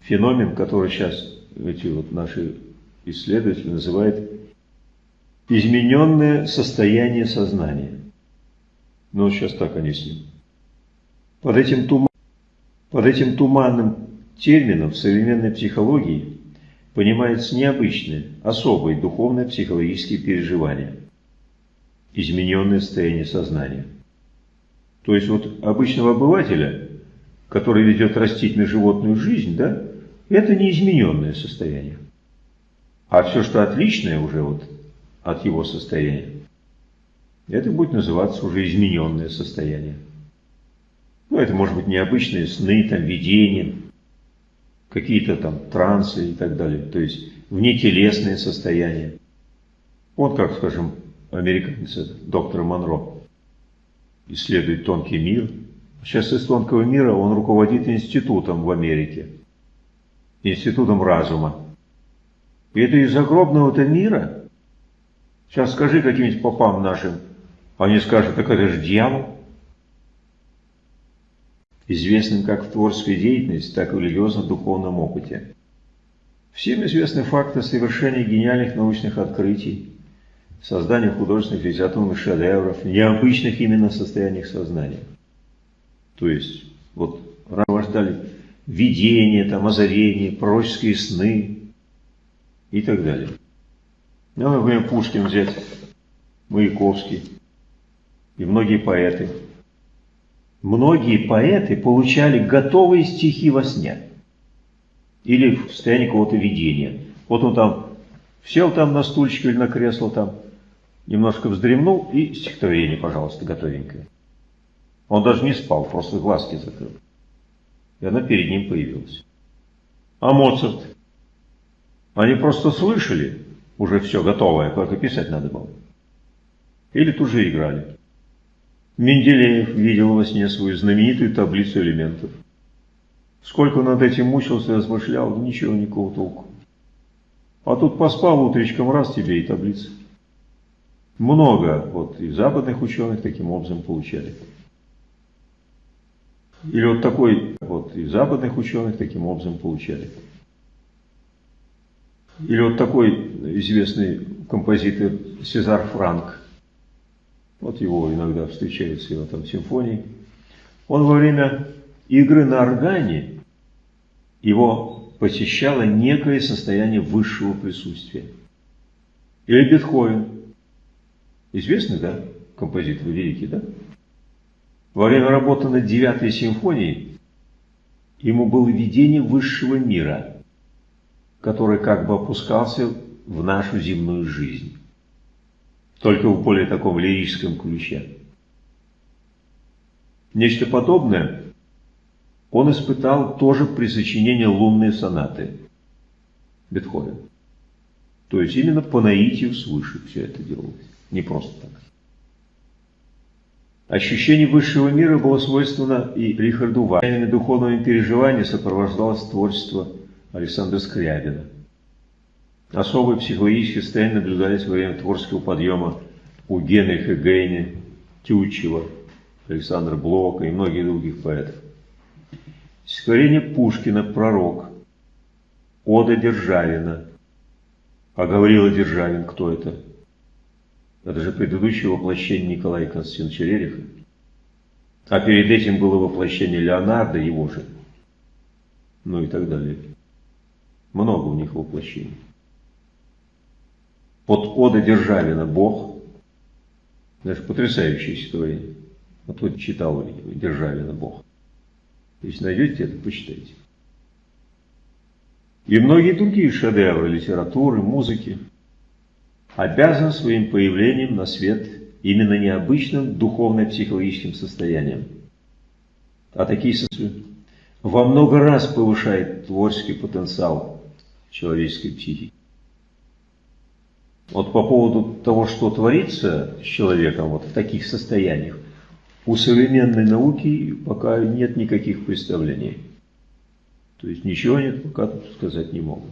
Speaker 1: феномен, который сейчас эти вот наши исследователи называют измененное состояние сознания. Ну, вот сейчас так они с ним. Под этим, туман, под этим туманным термином в современной психологии понимается необычное, особое духовное психологические переживания, измененное состояние сознания. То есть вот обычного обывателя, который ведет растительно-животную жизнь, да, это не измененное состояние. А все, что отличное уже вот от его состояния, это будет называться уже измененное состояние. Ну, это может быть необычные сны, там, видения, какие-то там трансы и так далее. То есть внетелесные состояния. Вот как, скажем, американец, доктор Монро, исследует тонкий мир. Сейчас из тонкого мира он руководит институтом в Америке, институтом разума. И это из загробного-то мира. Сейчас скажи каким-нибудь попам нашим, они скажут, так это же дьявол. Известным как в творческой деятельности, так и в религиозно-духовном опыте. Всем известны факты совершения гениальных научных открытий, создания художественных литературных шедевров, необычных именно состояниях сознания. То есть, вот рождали видения, там, озарения, пророческие сны и так далее. Ну, например, Пушкин взять, Маяковский и многие поэты. Многие поэты получали готовые стихи во сне или в состоянии какого-то видения. Вот он там сел там на стульчик или на кресло там, немножко вздремнул и стихотворение, пожалуйста, готовенькое. Он даже не спал, просто глазки закрыл. И она перед ним появилась. А Моцарт? Они просто слышали уже все готовое, только писать надо было. Или тут же играли. Менделеев видел во сне свою знаменитую таблицу элементов. Сколько над этим мучился и размышлял, ничего, никакого толку. А тут поспал утречком, раз тебе и таблица. Много вот и западных ученых таким образом получали. Или вот такой, вот и западных ученых таким образом получали. Или вот такой известный композитор Сезар Франк. Вот его иногда встречается, его там симфонии. Он во время игры на органе, его посещало некое состояние высшего присутствия. Или Бетховен. Известный, да, композитор великий, да? Во время работы над девятой симфонией ему было видение высшего мира, который как бы опускался в нашу земную жизнь, только в более таком лирическом ключе. Нечто подобное он испытал тоже при сочинении лунной сонаты Бетховен. То есть именно по наитию свыше все это делалось, не просто так. Ощущение высшего мира было свойственно и Рихарду Вайнами духовными переживаниями сопровождалось творчество Александра Скрябина. Особые психологические состояния наблюдались во время творческого подъема у Генриха Гейне, Тютчева, Александра Блока и многих других поэтов. Стихотворение Пушкина «Пророк», Ода Державина. А говорила Державин, кто это? Это же предыдущее воплощение Николая Константиновича Рериха. А перед этим было воплощение Леонардо, его же. Ну и так далее. Много у них воплощений. Под Ода Державина «Бог». Даже потрясающее стихотворение. Вот вот читал Державина «Бог». Если найдете это, почитайте. И многие другие шедевры литературы, музыки обязаны своим появлением на свет именно необычным духовно-психологическим состоянием. А такие состояния во много раз повышает творческий потенциал человеческой психики. Вот по поводу того, что творится с человеком вот в таких состояниях, у современной науки пока нет никаких представлений. То есть ничего нет, пока тут сказать не могут.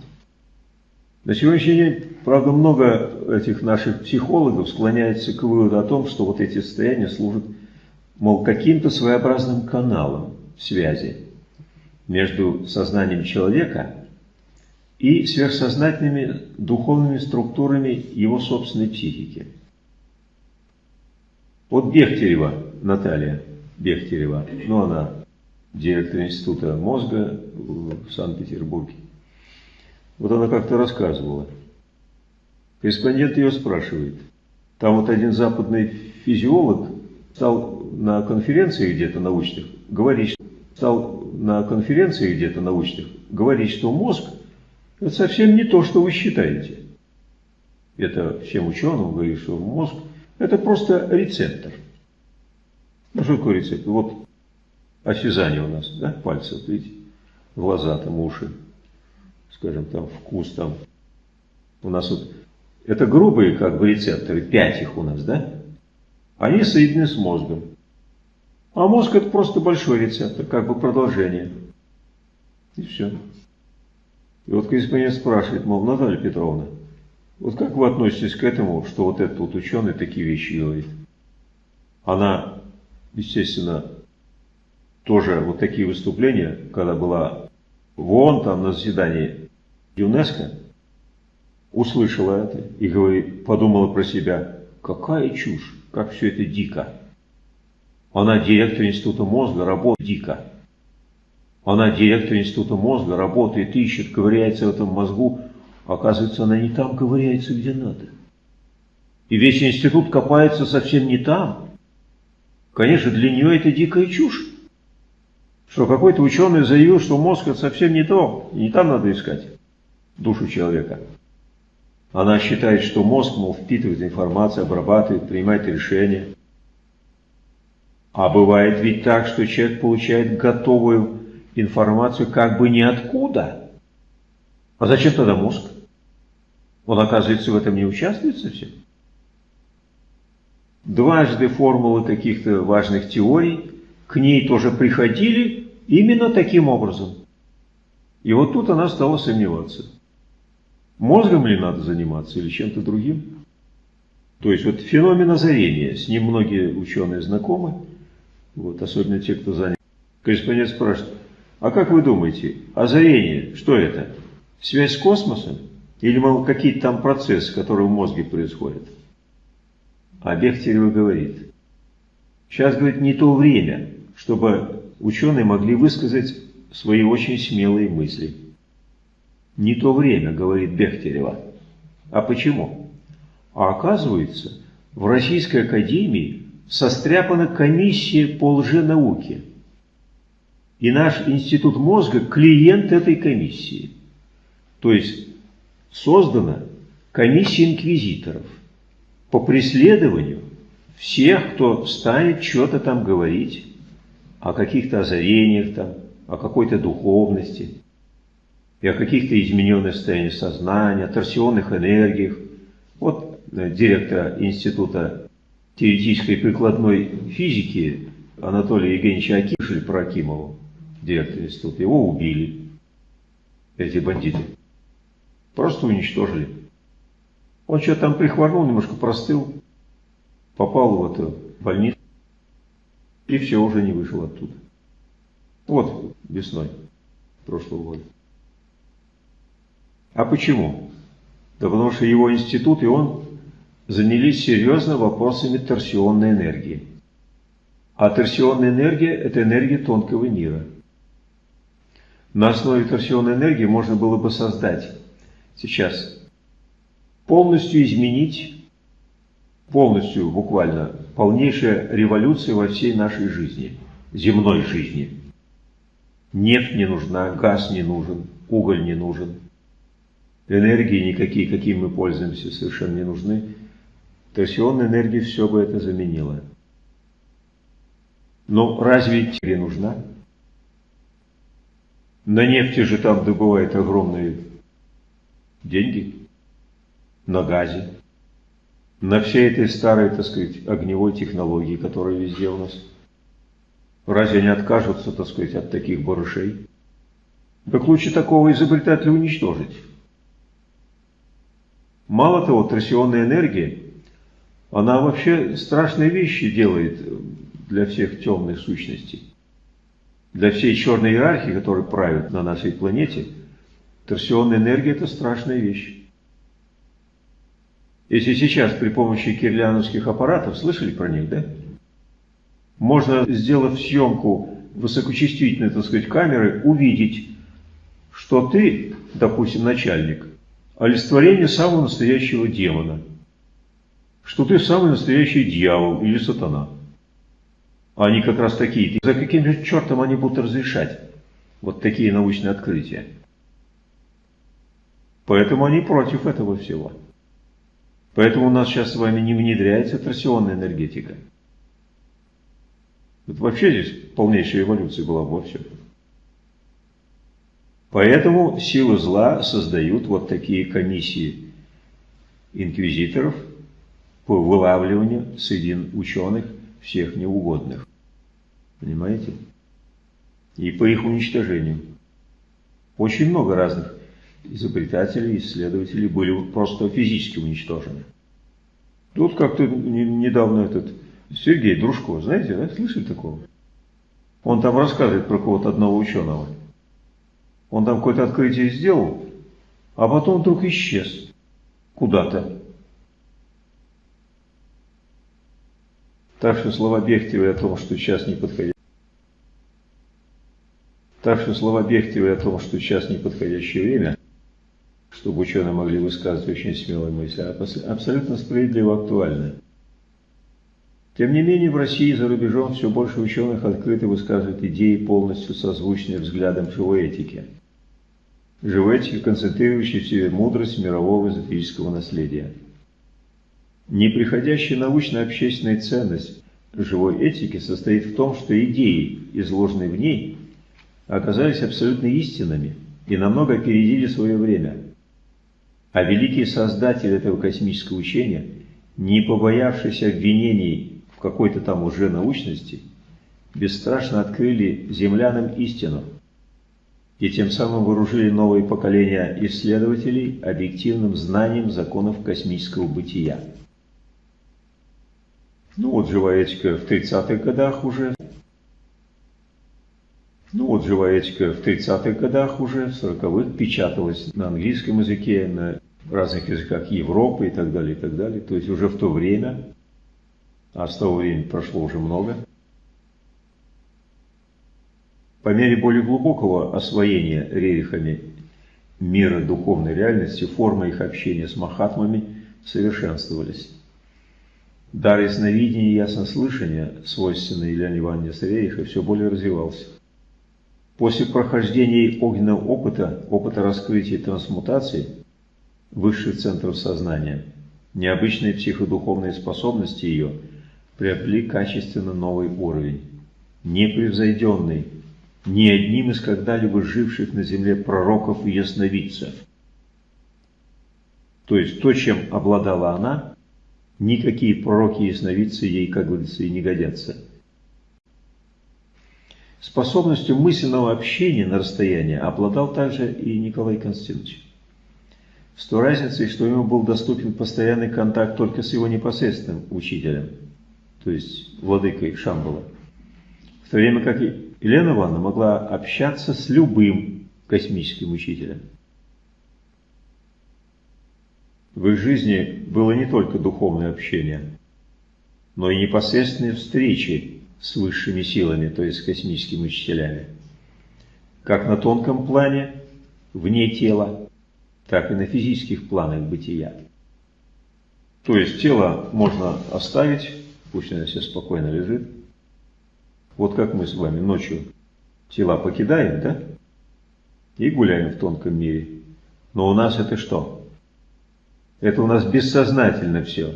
Speaker 1: На сегодняшний день, правда, много этих наших психологов склоняется к выводу о том, что вот эти состояния служат, мол, каким-то своеобразным каналом связи между сознанием человека и сверхсознательными духовными структурами его собственной психики. Вот Бехтерева Наталья, Бехтерева, ну она директор Института мозга в Санкт-Петербурге. Вот она как-то рассказывала. Корреспондент ее спрашивает. Там вот один западный физиолог стал на конференции где-то научных говорить, стал на конференции где-то научных говорить, что мозг – это совсем не то, что вы считаете. Это всем ученым говорит, что мозг – это просто рецептор. Ну, что такое рецептор? Вот осязание у нас, да, пальцы, вот видите, глаза там, уши, скажем, там вкус там. У нас вот, это грубые как бы рецепторы, пять их у нас, да? Они соединены с мозгом. А мозг это просто большой рецептор, как бы продолжение. И все. И вот корреспондент спрашивает, мол, Наталья Петровна, вот как вы относитесь к этому, что вот этот вот ученый такие вещи говорит? Она, естественно, тоже вот такие выступления, когда была в ООН, там на заседании ЮНЕСКО, услышала это и говорит, подумала про себя, какая чушь, как все это дико. Она директор Института мозга, работает дико. Она директор Института мозга, работает, ищет, ковыряется в этом мозгу. Оказывается, она не там ковыряется, где надо. И весь институт копается совсем не там. Конечно, для нее это дикая чушь. Что какой-то ученый заявил, что мозг это совсем не то, и не там надо искать душу человека. Она считает, что мозг, мол, впитывает информацию, обрабатывает, принимает решения. А бывает ведь так, что человек получает готовую информацию как бы ниоткуда. А зачем тогда мозг? Он, оказывается, в этом не участвует совсем. Дважды формулы каких-то важных теорий к ней тоже приходили именно таким образом. И вот тут она стала сомневаться. Мозгом ли надо заниматься или чем-то другим? То есть вот феномен озарения, с ним многие ученые знакомы, вот, особенно те, кто занят. Корреспондент спрашивает, а как вы думаете, озарение, что это? Связь с космосом? Или, мол, какие-то там процессы, которые в мозге происходят? А Бехтерева говорит, сейчас, говорит, не то время, чтобы ученые могли высказать свои очень смелые мысли. Не то время, говорит Бехтерева. А почему? А оказывается, в Российской Академии состряпана комиссия по лженауке. И наш институт мозга – клиент этой комиссии. То есть создана комиссия инквизиторов по преследованию всех, кто станет что-то там говорить о каких-то озарениях там, о какой-то духовности и о каких-то измененных состояниях сознания, о торсионных энергиях. Вот э, директора Института теоретической прикладной физики Анатолия Евгеньевича Акишель Прокимову, института, его убили, эти бандиты. Просто уничтожили. Он что-то там прихворнул, немножко простыл, попал в эту больницу, и все, уже не вышел оттуда. Вот весной прошлого года. А почему? Да потому что его институт и он занялись серьезно вопросами торсионной энергии. А торсионная энергия – это энергия тонкого мира. На основе торсионной энергии можно было бы создать сейчас полностью изменить, полностью, буквально, полнейшая революция во всей нашей жизни, земной жизни. Нефть не нужна, газ не нужен, уголь не нужен, энергии никакие, какими мы пользуемся, совершенно не нужны. Торсионная энергия все бы это заменила. Но разве тебе нужна? На нефти же там добывают огромные деньги, на газе, на всей этой старой, так сказать, огневой технологии, которая везде у нас. Разве они откажутся, так сказать, от таких барышей? Так лучше такого изобретателя уничтожить. Мало того, торсионная энергия, она вообще страшные вещи делает для всех темных сущностей. Для всей черной иерархии, которая правит на нашей планете, торсионная энергия – это страшная вещь. Если сейчас при помощи кирляновских аппаратов, слышали про них, да? Можно, сделав съемку высокочувствительной, так сказать, камеры, увидеть, что ты, допустим, начальник, олицетворение самого настоящего демона, что ты самый настоящий дьявол или сатана. Они как раз такие. За каким же чертом они будут разрешать вот такие научные открытия? Поэтому они против этого всего. Поэтому у нас сейчас с вами не внедряется торсионная энергетика. Вот вообще здесь полнейшая эволюция была во всем. Поэтому силы зла создают вот такие комиссии инквизиторов по вылавливанию среди ученых всех неугодных. Понимаете? И по их уничтожению. Очень много разных изобретателей, исследователей были просто физически уничтожены. Тут как-то недавно этот Сергей Дружко, знаете, да, слышали такого? Он там рассказывает про кого-то одного ученого. Он там какое-то открытие сделал, а потом вдруг исчез куда-то. Так что слова Бехтева о том, что сейчас не подходящее. Так что слова Бехтева о том, что сейчас неподходящее время, чтобы ученые могли высказывать очень смелые мысли, абсолютно справедливо актуальны. Тем не менее, в России и за рубежом все больше ученых открыто высказывают идеи, полностью созвучные взглядам живой этики. Живой этики, концентрирующей в себе мудрость мирового эзотерического наследия. Неприходящая научно-общественная ценность живой этики состоит в том, что идеи, изложенные в ней, оказались абсолютно истинными и намного опередили свое время. А великий создатель этого космического учения, не побоявшийся обвинений в какой-то там уже научности, бесстрашно открыли землянам истину и тем самым вооружили новые поколения исследователей объективным знанием законов космического бытия. Ну вот живая этика в 30-х годах уже. Ну вот живая этика в 30-х годах уже, в 40-х печаталась на английском языке, на разных языках Европы и так далее, и так далее. То есть уже в то время, а с того времени прошло уже много, по мере более глубокого освоения рерихами мира духовной реальности, формы их общения с махатмами совершенствовались. Дар ясновидения и яснослышания, свойственный Ильяне Ивановне Савериха, все более развивался. После прохождения огненного опыта, опыта раскрытия и трансмутации высших центров сознания, необычные психодуховные способности ее приобрели качественно новый уровень, непревзойденный ни одним из когда-либо живших на земле пророков и ясновидцев. То есть то, чем обладала она, никакие пророки и ясновидцы ей, как говорится, и не годятся. Способностью мысленного общения на расстоянии обладал также и Николай Константинович. С той разницей, что ему был доступен постоянный контакт только с его непосредственным учителем, то есть владыкой Шамбала, в то время как Елена Ивановна могла общаться с любым космическим учителем. В их жизни было не только духовное общение, но и непосредственные встречи с высшими силами, то есть с космическими учителями. Как на тонком плане, вне тела, так и на физических планах бытия. То есть тело можно оставить, пусть оно себе спокойно лежит. Вот как мы с вами ночью тела покидаем, да? И гуляем в тонком мире. Но у нас это что? Это у нас бессознательно все.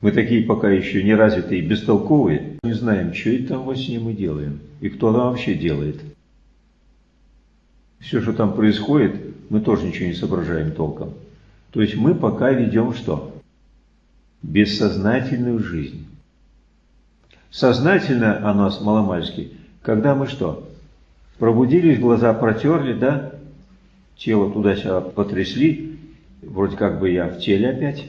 Speaker 1: Мы такие пока еще не развитые и бестолковые, не знаем, что это там во сне мы делаем, и кто там вообще делает. Все, что там происходит, мы тоже ничего не соображаем толком. То есть мы пока ведем что? Бессознательную жизнь. Сознательно о нас маломальски, когда мы что? Пробудились, глаза протерли, да? Тело туда-сюда потрясли, вроде как бы я в теле опять.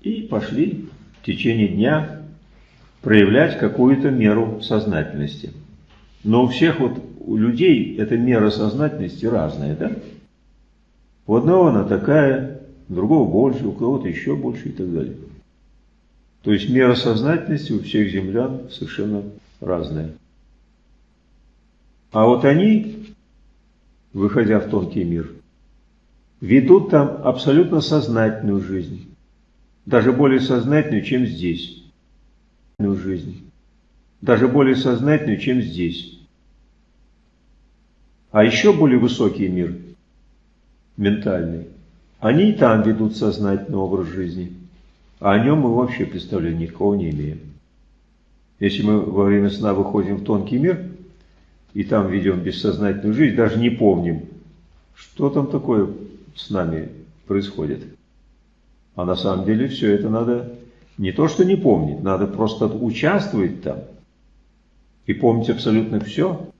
Speaker 1: И пошли в течение дня проявлять какую-то меру сознательности. Но у всех вот у людей эта мера сознательности разная, да? У одного она такая, у другого больше, у кого-то еще больше и так далее. То есть мера сознательности у всех землян совершенно разная. А вот они, выходя в тонкий мир, ведут там абсолютно сознательную жизнь, даже более сознательную, чем здесь. Жизнь. Даже более сознательную, чем здесь. А еще более высокий мир, ментальный, они и там ведут сознательный образ жизни. А о нем мы вообще представления никакого не имеем. Если мы во время сна выходим в тонкий мир, и там ведем бессознательную жизнь, даже не помним, что там такое с нами происходит. А на самом деле все это надо не то, что не помнить, надо просто участвовать там и помнить абсолютно все.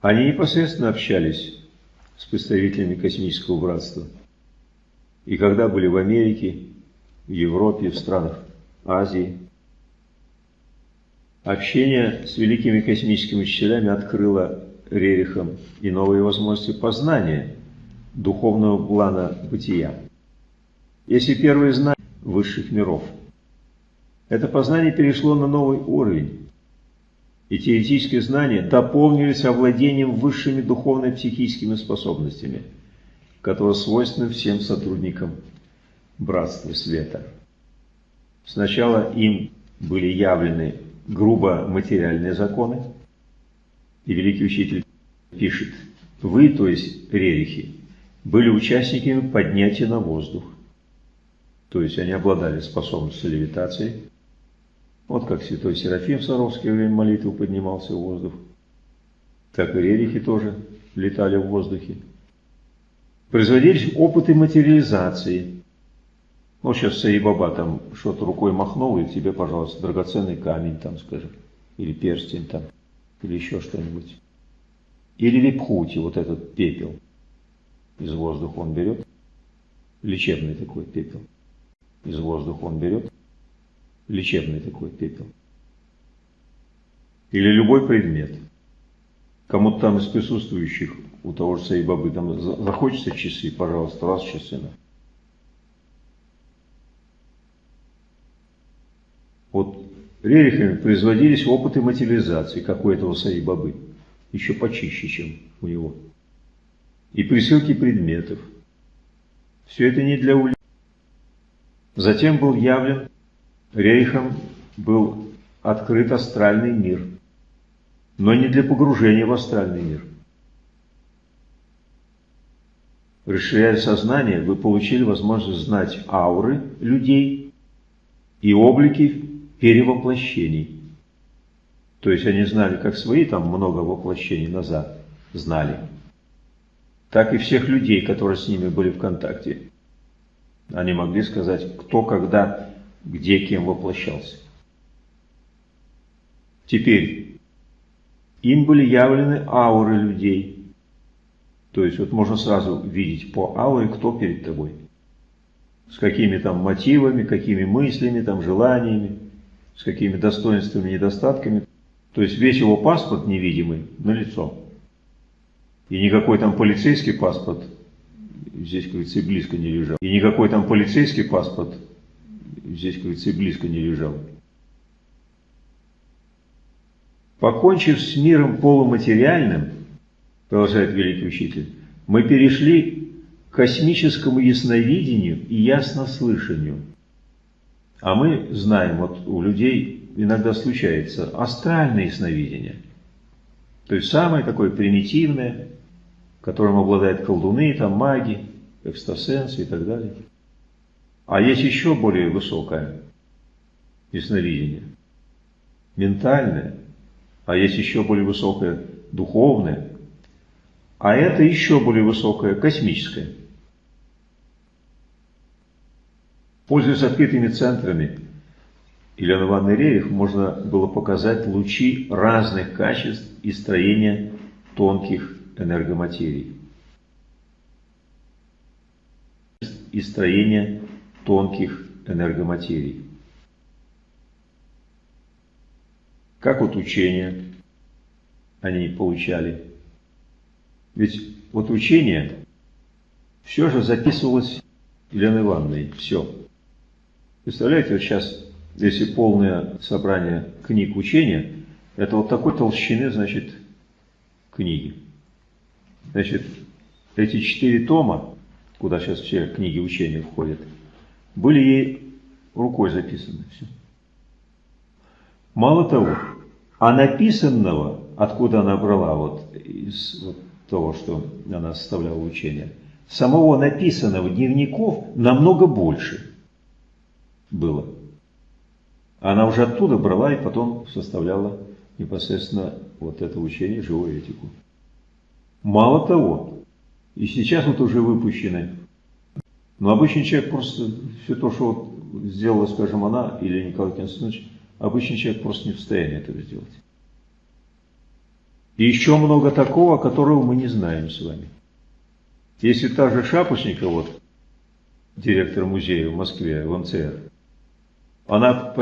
Speaker 1: Они непосредственно общались с представителями космического братства. И когда были в Америке, в Европе, в странах Азии, общение с великими космическими учителями открыло Рерихам и новые возможности познания духовного плана бытия. Если первые знания высших миров, это познание перешло на новый уровень, и теоретические знания дополнились овладением высшими духовно-психическими способностями, которые свойственны всем сотрудникам Братства Света. Сначала им были явлены грубо материальные законы, и великий учитель пишет, вы, то есть рерихи, были участниками поднятия на воздух, то есть они обладали способностью левитации, вот как святой Серафим в Саровское время молитву поднимался в воздух, так и рерихи тоже летали в воздухе. Производились опыты материализации. Ну, сейчас Саибаба там что-то рукой махнул, и тебе, пожалуйста, драгоценный камень там, скажем, или перстень там, или еще что-нибудь. Или випхути, вот этот пепел из воздуха он берет, лечебный такой пепел, из воздуха он берет, лечебный такой пепел. Или любой предмет. Кому-то там из присутствующих, у того же Саибабы, там захочется часы, пожалуйста, раз часы. Вот рерихами производились опыты материализации, как у этого Саибабы, еще почище, чем у него. И присылки предметов. Все это не для улик. Затем был явлен Рейхом был открыт астральный мир, но не для погружения в астральный мир. Расширяя сознание, вы получили возможность знать ауры людей и облики перевоплощений. То есть они знали как свои, там много воплощений назад, знали, так и всех людей, которые с ними были в контакте. Они могли сказать, кто когда где кем воплощался. Теперь, им были явлены ауры людей. То есть вот можно сразу видеть по ауре, кто перед тобой. С какими там мотивами, какими мыслями, там желаниями, с какими достоинствами, недостатками. То есть весь его паспорт невидимый на лицо. И никакой там полицейский паспорт здесь, говорится, и близко не лежал. И никакой там полицейский паспорт здесь, говорится, и близко не лежал. Покончив с миром полуматериальным, продолжает великий учитель, мы перешли космическому ясновидению и яснослышанию. А мы знаем, вот у людей иногда случается астральное ясновидение. То есть самое такое примитивное, которым обладают колдуны, там маги, экстрасенсы и так далее. А есть еще более высокое ясновидение, ментальное, а есть еще более высокое духовное, а это еще более высокое космическое. Пользуясь открытыми центрами Елены Ивановны Рерих, можно было показать лучи разных качеств и строения тонких энергоматерий. И строения тонких энергоматерий. Как вот учения они получали. Ведь вот учение все же записывалось Еленой Ивановной, все. Представляете, вот сейчас, если полное собрание книг учения, это вот такой толщины, значит, книги. Значит, эти четыре тома, куда сейчас все книги учения входят, были ей рукой записаны. Все. Мало того, а написанного, откуда она брала вот из вот того, что она составляла учение, самого написанного дневников намного больше было. Она уже оттуда брала и потом составляла непосредственно вот это учение, живую этику. Мало того, и сейчас вот уже выпущены, но обычный человек просто все то, что вот сделала, скажем, она или Николай Константинович, Обычный человек просто не в состоянии этого сделать. И еще много такого, которого мы не знаем с вами. Если та же Шапошникова, вот, директор музея в Москве, в МЦР, она